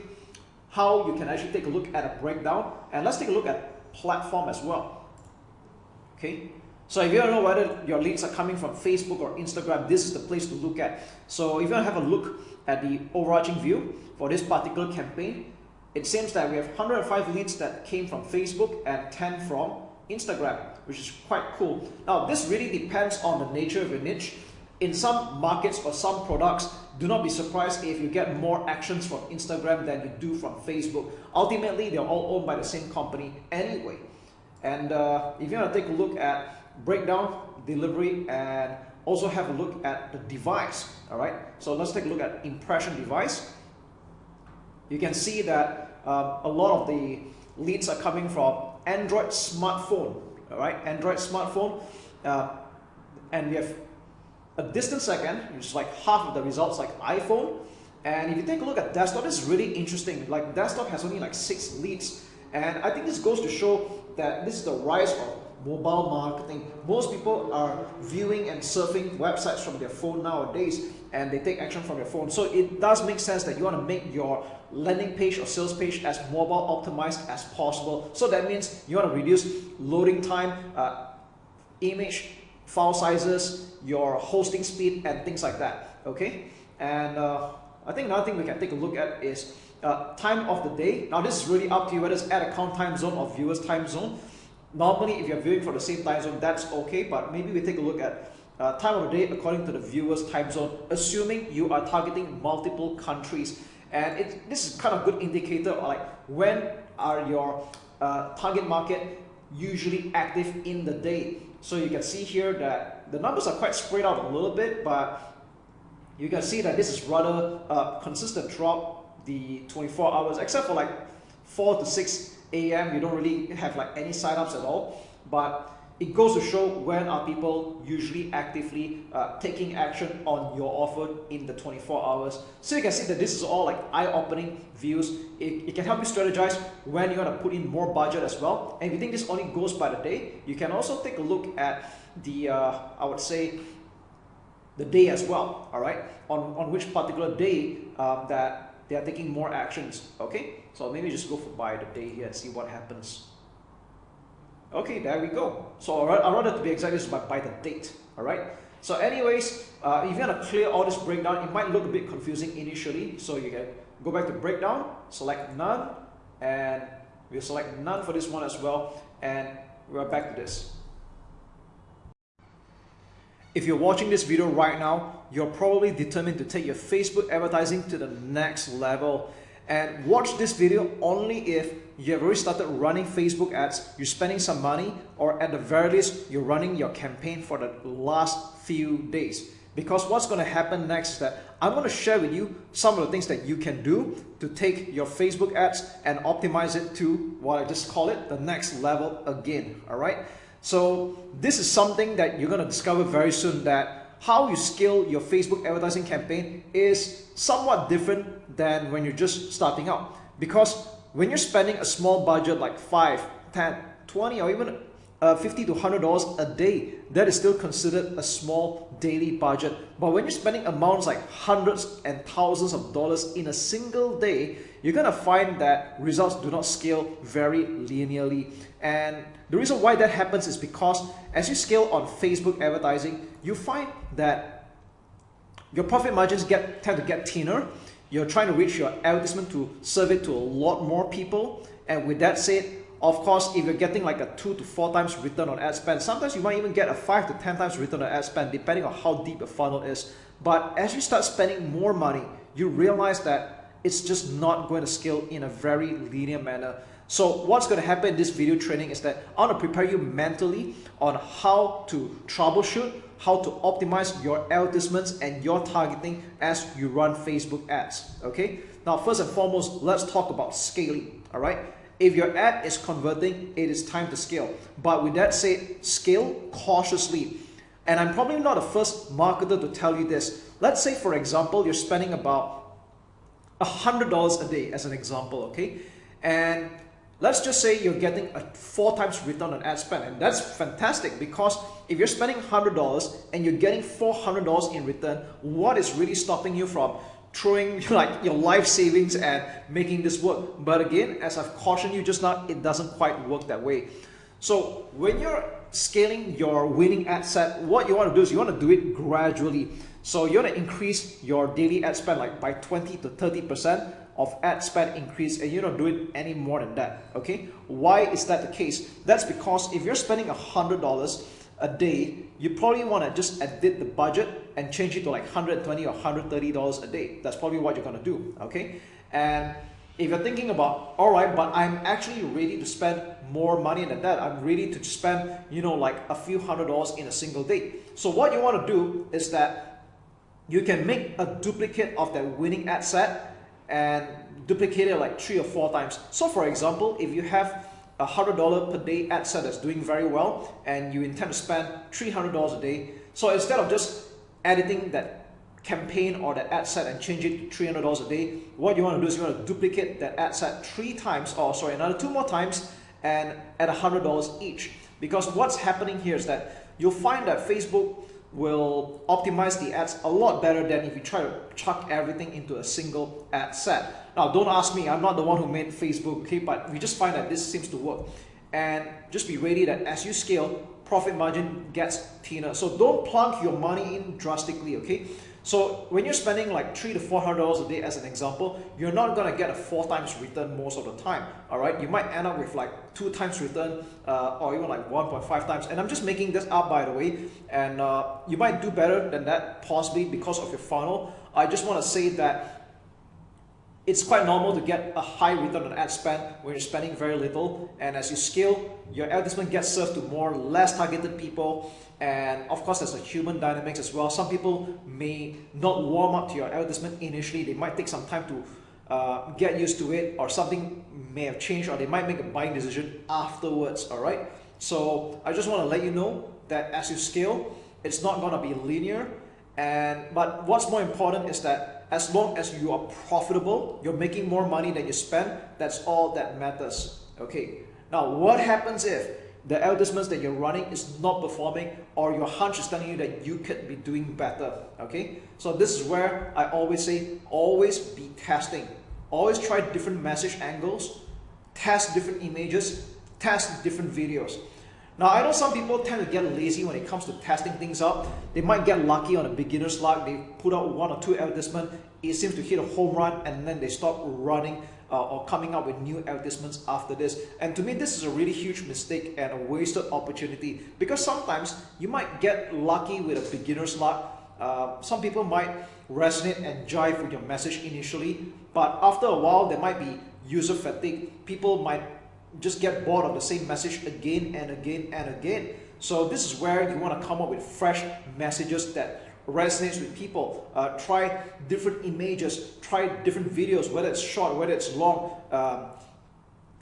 how you can actually take a look at a breakdown. And let's take a look at platform as well. Okay, so if you don't know whether your leads are coming from Facebook or Instagram, this is the place to look at. So if you want to have a look at the overarching view for this particular campaign, it seems that we have 105 leads that came from Facebook and 10 from Instagram, which is quite cool. Now, this really depends on the nature of your niche. In some markets or some products, do not be surprised if you get more actions from Instagram than you do from Facebook. Ultimately, they're all owned by the same company anyway. And uh, if you want to take a look at breakdown, delivery, and also have a look at the device, all right? So let's take a look at impression device you can see that um, a lot of the leads are coming from Android smartphone, all right? Android smartphone, uh, and we have a distant second, which is like half of the results like iPhone. And if you take a look at desktop, is really interesting. Like desktop has only like six leads. And I think this goes to show that this is the rise of mobile marketing. Most people are viewing and surfing websites from their phone nowadays and they take action from your phone. So it does make sense that you want to make your landing page or sales page as mobile optimized as possible. So that means you want to reduce loading time, uh, image, file sizes, your hosting speed, and things like that. Okay, and uh, I think another thing we can take a look at is uh, time of the day. Now this is really up to you whether it's ad account time zone or viewers time zone. Normally, if you're viewing for the same time zone, that's okay, but maybe we take a look at uh, time of the day according to the viewer's time zone, assuming you are targeting multiple countries. and it, this is kind of good indicator of like when are your uh, target market usually active in the day. So you can see here that the numbers are quite spread out a little bit, but you can see that this is rather a consistent drop the 24 hours, except for like 4 to 6 a.m. You don't really have like any signups at all, but it goes to show when are people usually actively uh, taking action on your offer in the 24 hours. So you can see that this is all like eye-opening views. It, it can help you strategize when you're gonna put in more budget as well. And if you think this only goes by the day, you can also take a look at the, uh, I would say, the day as well, all right? On, on which particular day um, that they are taking more actions, okay? So maybe just go for by the day here and see what happens. Okay, there we go. So I'd rather to be exact, this is by, by the date, all right? So anyways, uh, if you want to clear all this breakdown, it might look a bit confusing initially. So you can go back to breakdown, select none, and we'll select none for this one as well. And we're back to this. If you're watching this video right now, you're probably determined to take your Facebook advertising to the next level. And watch this video only if you have already started running Facebook ads, you're spending some money, or at the very least, you're running your campaign for the last few days. Because what's going to happen next is that I'm going to share with you some of the things that you can do to take your Facebook ads and optimize it to what I just call it the next level again. All right. So this is something that you're going to discover very soon that how you scale your Facebook advertising campaign is somewhat different than when you're just starting out. Because when you're spending a small budget like 5, 10, 20 or even uh, 50 to 100 dollars a day that is still considered a small daily budget but when you're spending amounts like hundreds and thousands of dollars in a single day you're gonna find that results do not scale very linearly and the reason why that happens is because as you scale on Facebook advertising you find that your profit margins get tend to get thinner you're trying to reach your advertisement to serve it to a lot more people and with that said of course, if you're getting like a two to four times return on ad spend, sometimes you might even get a five to 10 times return on ad spend, depending on how deep the funnel is. But as you start spending more money, you realize that it's just not going to scale in a very linear manner. So what's going to happen in this video training is that I want to prepare you mentally on how to troubleshoot, how to optimize your advertisements and your targeting as you run Facebook ads. Okay. Now, first and foremost, let's talk about scaling. All right. If your ad is converting, it is time to scale. But with that said, scale cautiously. And I'm probably not the first marketer to tell you this. Let's say, for example, you're spending about $100 a day as an example, okay? And let's just say you're getting a four times return on ad spend. And that's fantastic because if you're spending $100 and you're getting $400 in return, what is really stopping you from throwing like your life savings at making this work. But again, as I've cautioned you just now, it doesn't quite work that way. So when you're scaling your winning ad set, what you want to do is you want to do it gradually. So you want to increase your daily ad spend like by 20 to 30% of ad spend increase and you don't do it any more than that. Okay. Why is that the case? That's because if you're spending a $100 a day, you probably want to just edit the budget and change it to like 120 or 130 dollars a day. That's probably what you're going to do, okay? And if you're thinking about, all right, but I'm actually ready to spend more money than that. I'm ready to spend, you know, like a few hundred dollars in a single day. So what you want to do is that you can make a duplicate of that winning ad set and duplicate it like three or four times. So for example, if you have a $100 per day ad set that's doing very well and you intend to spend $300 a day. So instead of just editing that campaign or that ad set and change it to $300 a day, what you want to do is you want to duplicate that ad set three times or sorry, another two more times and at $100 each. Because what's happening here is that you'll find that Facebook will optimize the ads a lot better than if you try to chuck everything into a single ad set. Now, don't ask me, I'm not the one who made Facebook, okay, but we just find that this seems to work. And just be ready that as you scale, profit margin gets thinner. So don't plunk your money in drastically, okay? So when you're spending like three to four hundred dollars a day as an example, you're not gonna get a four times return most of the time. All right, you might end up with like two times return uh, or even like 1.5 times. And I'm just making this up by the way, and uh, you might do better than that possibly because of your funnel. I just want to say that it's quite normal to get a high return on ad spend when you're spending very little. And as you scale, your advertisement gets served to more less targeted people. And of course, there's a human dynamics as well. Some people may not warm up to your advertisement initially. They might take some time to uh, get used to it or something may have changed or they might make a buying decision afterwards, all right? So I just want to let you know that as you scale, it's not going to be linear. And But what's more important is that as long as you are profitable, you're making more money than you spend, that's all that matters. Okay. Now, what happens if the advertisements that you're running is not performing or your hunch is telling you that you could be doing better? Okay. So this is where I always say, always be testing. Always try different message angles, test different images, test different videos. Now, I know some people tend to get lazy when it comes to testing things out. They might get lucky on a beginner's luck. They put out one or two advertisements. It seems to hit a home run and then they stop running uh, or coming up with new advertisements after this. And to me, this is a really huge mistake and a wasted opportunity because sometimes you might get lucky with a beginner's luck. Uh, some people might resonate and jive with your message initially, but after a while, there might be user fatigue. People might just get bored of the same message again and again and again. So this is where you want to come up with fresh messages that resonates with people. Uh, try different images, try different videos, whether it's short, whether it's long. Um,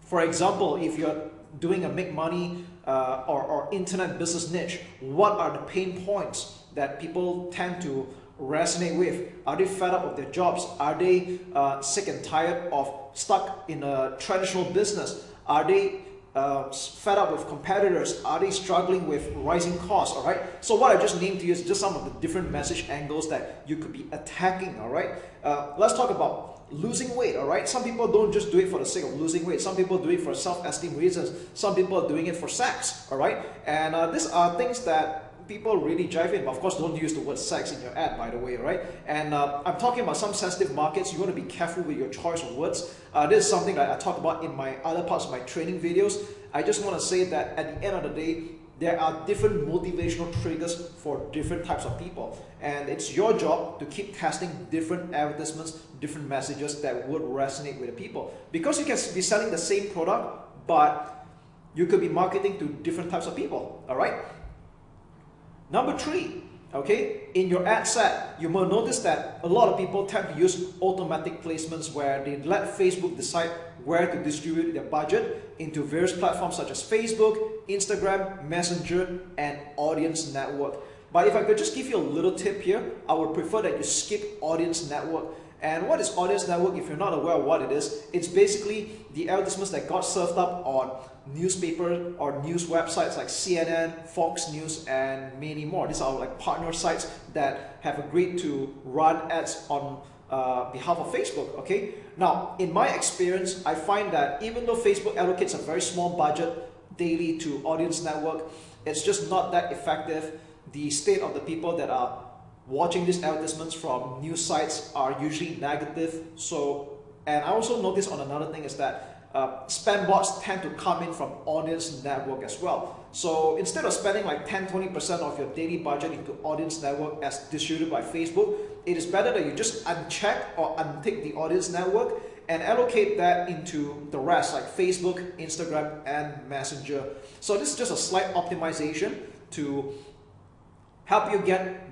for example, if you're doing a make money uh, or, or internet business niche, what are the pain points that people tend to resonate with? Are they fed up with their jobs? Are they uh, sick and tired of stuck in a traditional business? Are they uh, fed up with competitors? Are they struggling with rising costs? All right. So what I just named to you is just some of the different message angles that you could be attacking. All right. Uh, let's talk about losing weight. All right. Some people don't just do it for the sake of losing weight. Some people do it for self-esteem reasons. Some people are doing it for sex. All right. And uh, these are things that people really jive in. But of course, don't use the word sex in your ad, by the way, right? And uh, I'm talking about some sensitive markets. You want to be careful with your choice of words. Uh, this is something that I talk about in my other parts of my training videos. I just want to say that at the end of the day, there are different motivational triggers for different types of people. And it's your job to keep testing different advertisements, different messages that would resonate with the people. Because you can be selling the same product, but you could be marketing to different types of people, all right? Number three, okay, in your ad set, you will notice that a lot of people tend to use automatic placements where they let Facebook decide where to distribute their budget into various platforms such as Facebook, Instagram, Messenger, and Audience Network. But if I could just give you a little tip here, I would prefer that you skip Audience Network and what is Audience Network? If you're not aware of what it is, it's basically the advertisements that got served up on newspaper or news websites like CNN, Fox News, and many more. These are like partner sites that have agreed to run ads on uh, behalf of Facebook, okay? Now, in my experience, I find that even though Facebook allocates a very small budget daily to Audience Network, it's just not that effective. The state of the people that are watching these advertisements from news sites are usually negative. So, and I also noticed on another thing is that uh, spam bots tend to come in from audience network as well. So instead of spending like 10-20% of your daily budget into audience network as distributed by Facebook, it is better that you just uncheck or untick the audience network and allocate that into the rest like Facebook, Instagram, and Messenger. So this is just a slight optimization to help you get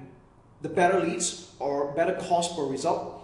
the better leads or better cost per result.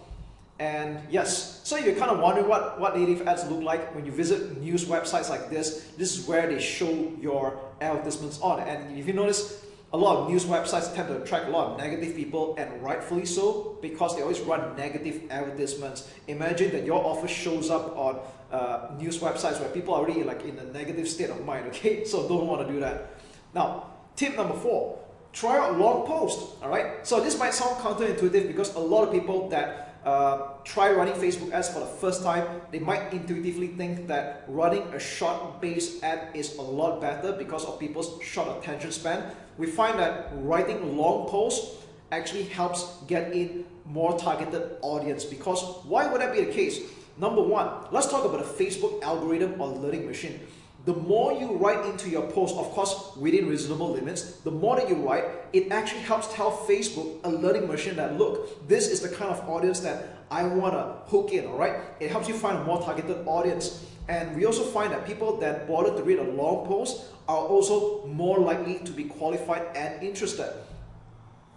And yes, so you're kind of wondering what, what native ads look like when you visit news websites like this. This is where they show your advertisements on. And if you notice, a lot of news websites tend to attract a lot of negative people and rightfully so because they always run negative advertisements. Imagine that your offer shows up on uh, news websites where people are already like in a negative state of mind, okay? So don't want to do that. Now, tip number four, try out long posts, all right? So this might sound counterintuitive because a lot of people that uh, try running Facebook ads for the first time, they might intuitively think that running a short-based ad is a lot better because of people's short attention span. We find that writing long posts actually helps get in more targeted audience because why would that be the case? Number one, let's talk about the Facebook algorithm or learning machine the more you write into your post, of course, within reasonable limits, the more that you write, it actually helps tell Facebook, a learning machine, that look, this is the kind of audience that I want to hook in, all right? It helps you find a more targeted audience. And we also find that people that bother to read a long post are also more likely to be qualified and interested.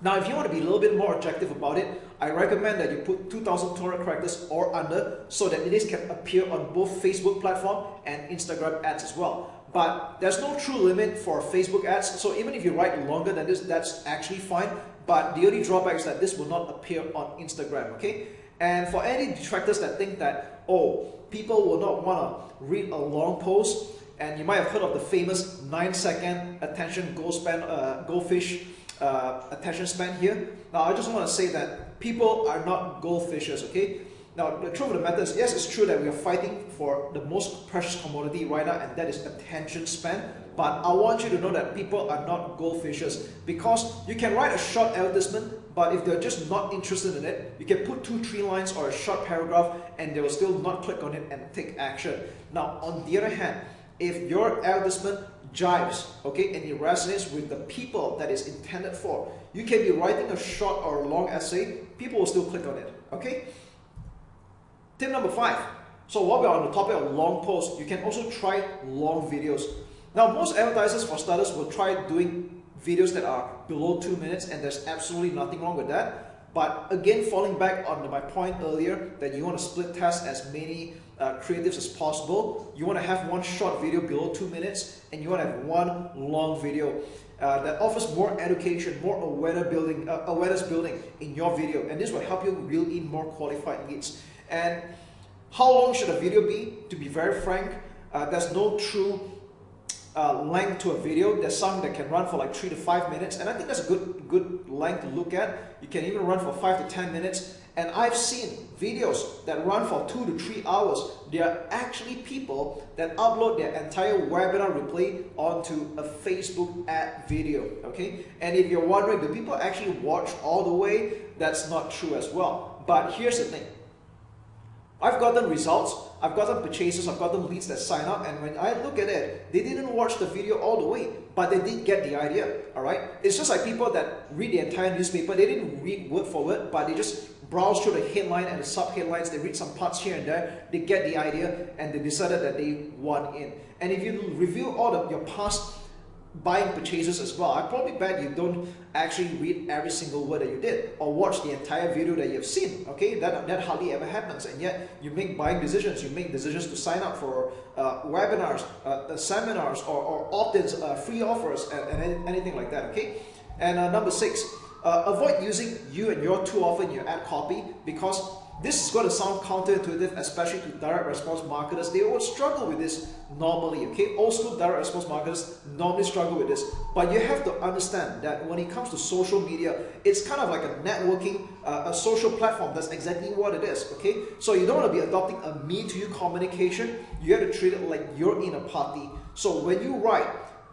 Now, if you want to be a little bit more objective about it, I recommend that you put 2,200 characters or under so that it can appear on both Facebook platform and Instagram ads as well. But there's no true limit for Facebook ads, so even if you write longer than this, that's actually fine. But the only drawback is that this will not appear on Instagram, okay? And for any detractors that think that, oh, people will not want to read a long post, and you might have heard of the famous 9 second attention goal span, uh, goldfish uh, attention span here. Now, I just want to say that people are not goldfishes, okay? Now, the truth of the matter is, yes, it's true that we are fighting for the most precious commodity right now, and that is attention span. But I want you to know that people are not goldfishes because you can write a short advertisement, but if they're just not interested in it, you can put two, three lines or a short paragraph, and they will still not click on it and take action. Now, on the other hand, if your advertisement jives, okay, and it resonates with the people that is intended for. You can be writing a short or a long essay, people will still click on it, okay? Tip number five. So while we're on the topic of long posts, you can also try long videos. Now, most advertisers, for starters, will try doing videos that are below two minutes, and there's absolutely nothing wrong with that. But again, falling back on my point earlier that you want to split test as many uh, creatives as possible. You want to have one short video below two minutes and you want to have one long video uh, that offers more education, more awareness building, uh, awareness building in your video. And this will help you reel in more qualified leads. And how long should a video be? To be very frank, uh, there's no true uh, length to a video. There's some that can run for like three to five minutes, and I think that's a good good length to look at. You can even run for five to ten minutes. And I've seen videos that run for two to three hours. There are actually people that upload their entire webinar replay onto a Facebook ad video, okay? And if you're wondering, do people actually watch all the way? That's not true as well. But here's the thing. I've gotten results, I've gotten purchases, I've gotten leads that sign up, and when I look at it, they didn't watch the video all the way, but they did get the idea, alright? It's just like people that read the entire newspaper, they didn't read word for word, but they just browse through the headline and the sub-headlines, they read some parts here and there, they get the idea, and they decided that they want in. And if you review all of your past buying purchases as well, I probably bet you don't actually read every single word that you did or watch the entire video that you've seen. Okay, that, that hardly ever happens, and yet you make buying decisions. You make decisions to sign up for uh, webinars, uh, uh seminars, or, or opt-ins, uh, free offers, and, and, anything like that. Okay, and uh, number six, uh, avoid using you and your too often in your ad copy because this is going to sound counterintuitive, especially to direct response marketers. They would struggle with this normally, okay? School direct response marketers normally struggle with this. But you have to understand that when it comes to social media, it's kind of like a networking, uh, a social platform. That's exactly what it is, okay? So you don't want to be adopting a me-to-you communication. You have to treat it like you're in a party. So when you write,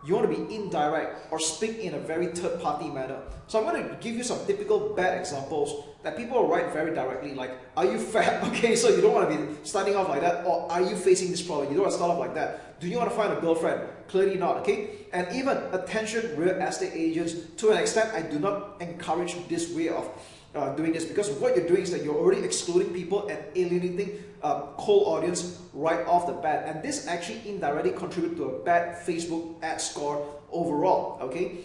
you want to be indirect or speak in a very third party manner. So I'm going to give you some typical bad examples that people write very directly like, are you fat? Okay, so you don't want to be starting off like that or are you facing this problem? You don't want to start off like that. Do you want to find a girlfriend? Clearly not, okay? And even attention real estate agents, to an extent, I do not encourage this way of uh, doing this because what you're doing is that you're already excluding people and alienating uh, cold audience right off the bat. And this actually indirectly contribute to a bad Facebook ad score overall okay?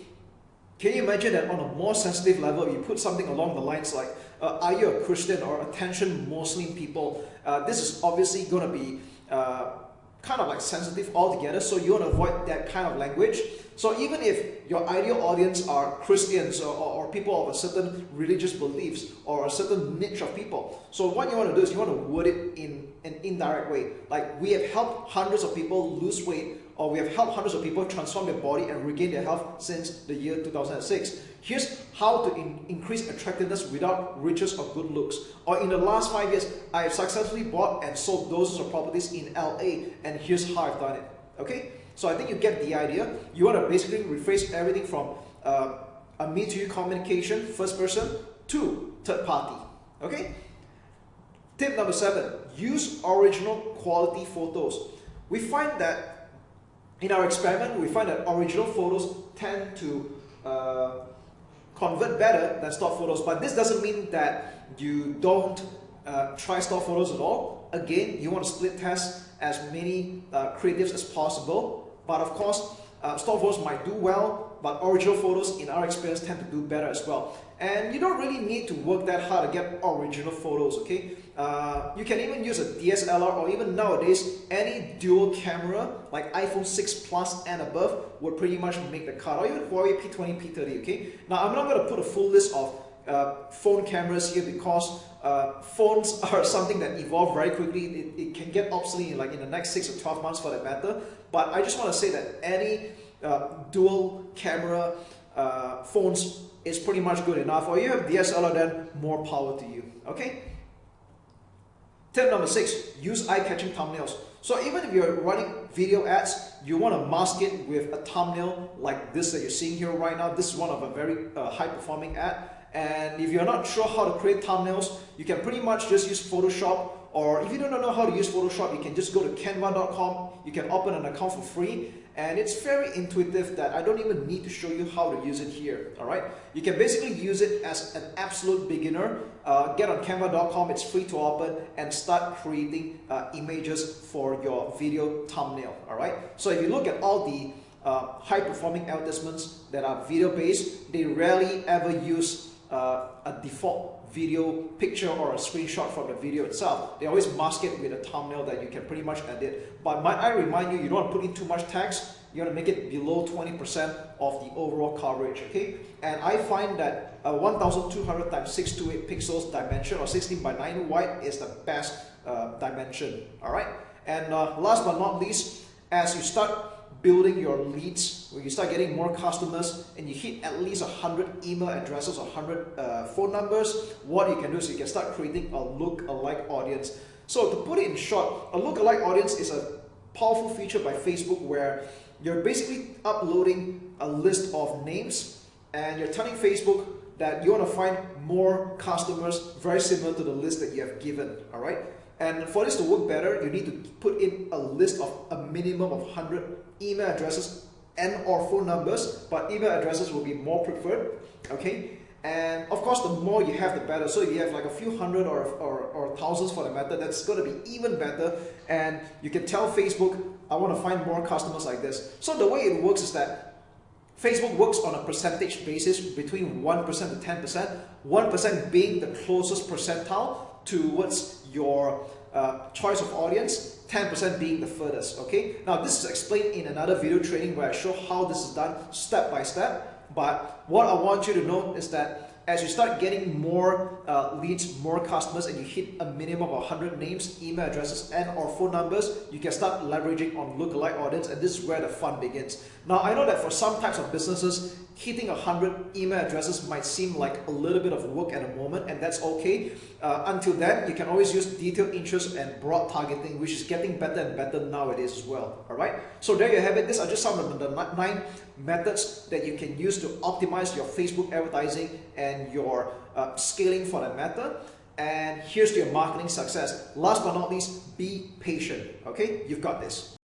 Can you imagine that on a more sensitive level you put something along the lines like uh, are you a Christian or attention Muslim people? Uh, this is obviously going to be uh, kind of like sensitive altogether so you want to avoid that kind of language so even if your ideal audience are Christians or, or, or, people of a certain religious beliefs or a certain niche of people, so what you want to do is you want to word it in an indirect way. Like we have helped hundreds of people lose weight or we have helped hundreds of people transform their body and regain their health since the year 2006. Here's how to in increase attractiveness without riches or good looks. Or in the last five years, I have successfully bought and sold dozens of properties in LA and here's how I've done it. Okay? So I think you get the idea. You want to basically rephrase everything from uh, a me to you communication, first person, to third party. Okay? Tip number seven, use original quality photos. We find that in our experiment, we find that original photos tend to uh, convert better than stock photos, but this doesn't mean that you don't uh, try stock photos at all. Again, you want to split test as many uh, creatives as possible, but of course, uh, stock photos might do well, but original photos in our experience tend to do better as well. And you don't really need to work that hard to get original photos, okay? Uh, you can even use a DSLR or even nowadays, any dual camera like iPhone 6 Plus and above would pretty much make the cut, or even Huawei P20, P30, okay? Now, I'm not going to put a full list of uh, phone cameras here because uh, phones are something that evolve very quickly. It, it, can get obsolete like in the next 6 or 12 months for that matter. But I just want to say that any uh, dual camera uh, phones is pretty much good enough or you have DSLR then more power to you okay tip number six use eye-catching thumbnails. So even if you're running video ads you want to mask it with a thumbnail like this that you're seeing here right now. This is one of a very uh, high performing ad. And if you're not sure how to create thumbnails you can pretty much just use Photoshop. Or if you don't know how to use Photoshop you can just go to canva.com you can open an account for free and it's very intuitive that I don't even need to show you how to use it here all right? You can basically use it as an absolute beginner. Uh, get on canva.com it's free to open and start creating uh, images for your video thumbnail all right? So if you look at all the uh, high performing advertisements that are video based they rarely ever use uh, a default video picture or a screenshot from the video itself. They always mask it with a thumbnail that you can pretty much edit. But might I remind you, you don't want to put in too much text. You want to make it below 20% of the overall coverage, okay? And I find that a 1200 times 628 pixels dimension or 16 by 9 wide is the best uh, dimension, all right? And uh, last but not least, as you start building your leads, when you start getting more customers and you hit at least 100 email addresses or 100 uh, phone numbers, what you can do is you can start creating a look-alike audience. So to put it in short, a look-alike audience is a powerful feature by Facebook where you're basically uploading a list of names and you're telling Facebook that you want to find more customers very similar to the list that you have given, all right? And for this to work better, you need to put in a list of a minimum of 100 email addresses and or phone numbers, but email addresses will be more preferred, okay? And of course, the more you have, the better. So if you have like a few hundred or, or, or thousands for the matter, that's going to be even better. And you can tell Facebook, I want to find more customers like this. So the way it works is that Facebook works on a percentage basis between 1% to 10%, 1% being the closest percentile towards your uh, choice of audience, 10% being the furthest, okay? Now this is explained in another video training where I show how this is done step by step, but what I want you to know is that as you start getting more uh, leads, more customers, and you hit a minimum of 100 names, email addresses, and or phone numbers, you can start leveraging on lookalike audience, and this is where the fun begins. Now, I know that for some types of businesses, hitting 100 email addresses might seem like a little bit of work at the moment, and that's okay. Uh, until then, you can always use detailed interest and broad targeting, which is getting better and better nowadays as well. All right. So there you have it. These are just some of the nine methods that you can use to optimize your Facebook advertising and your uh, scaling for that matter. And here's your marketing success. Last but not least, be patient. Okay, you've got this.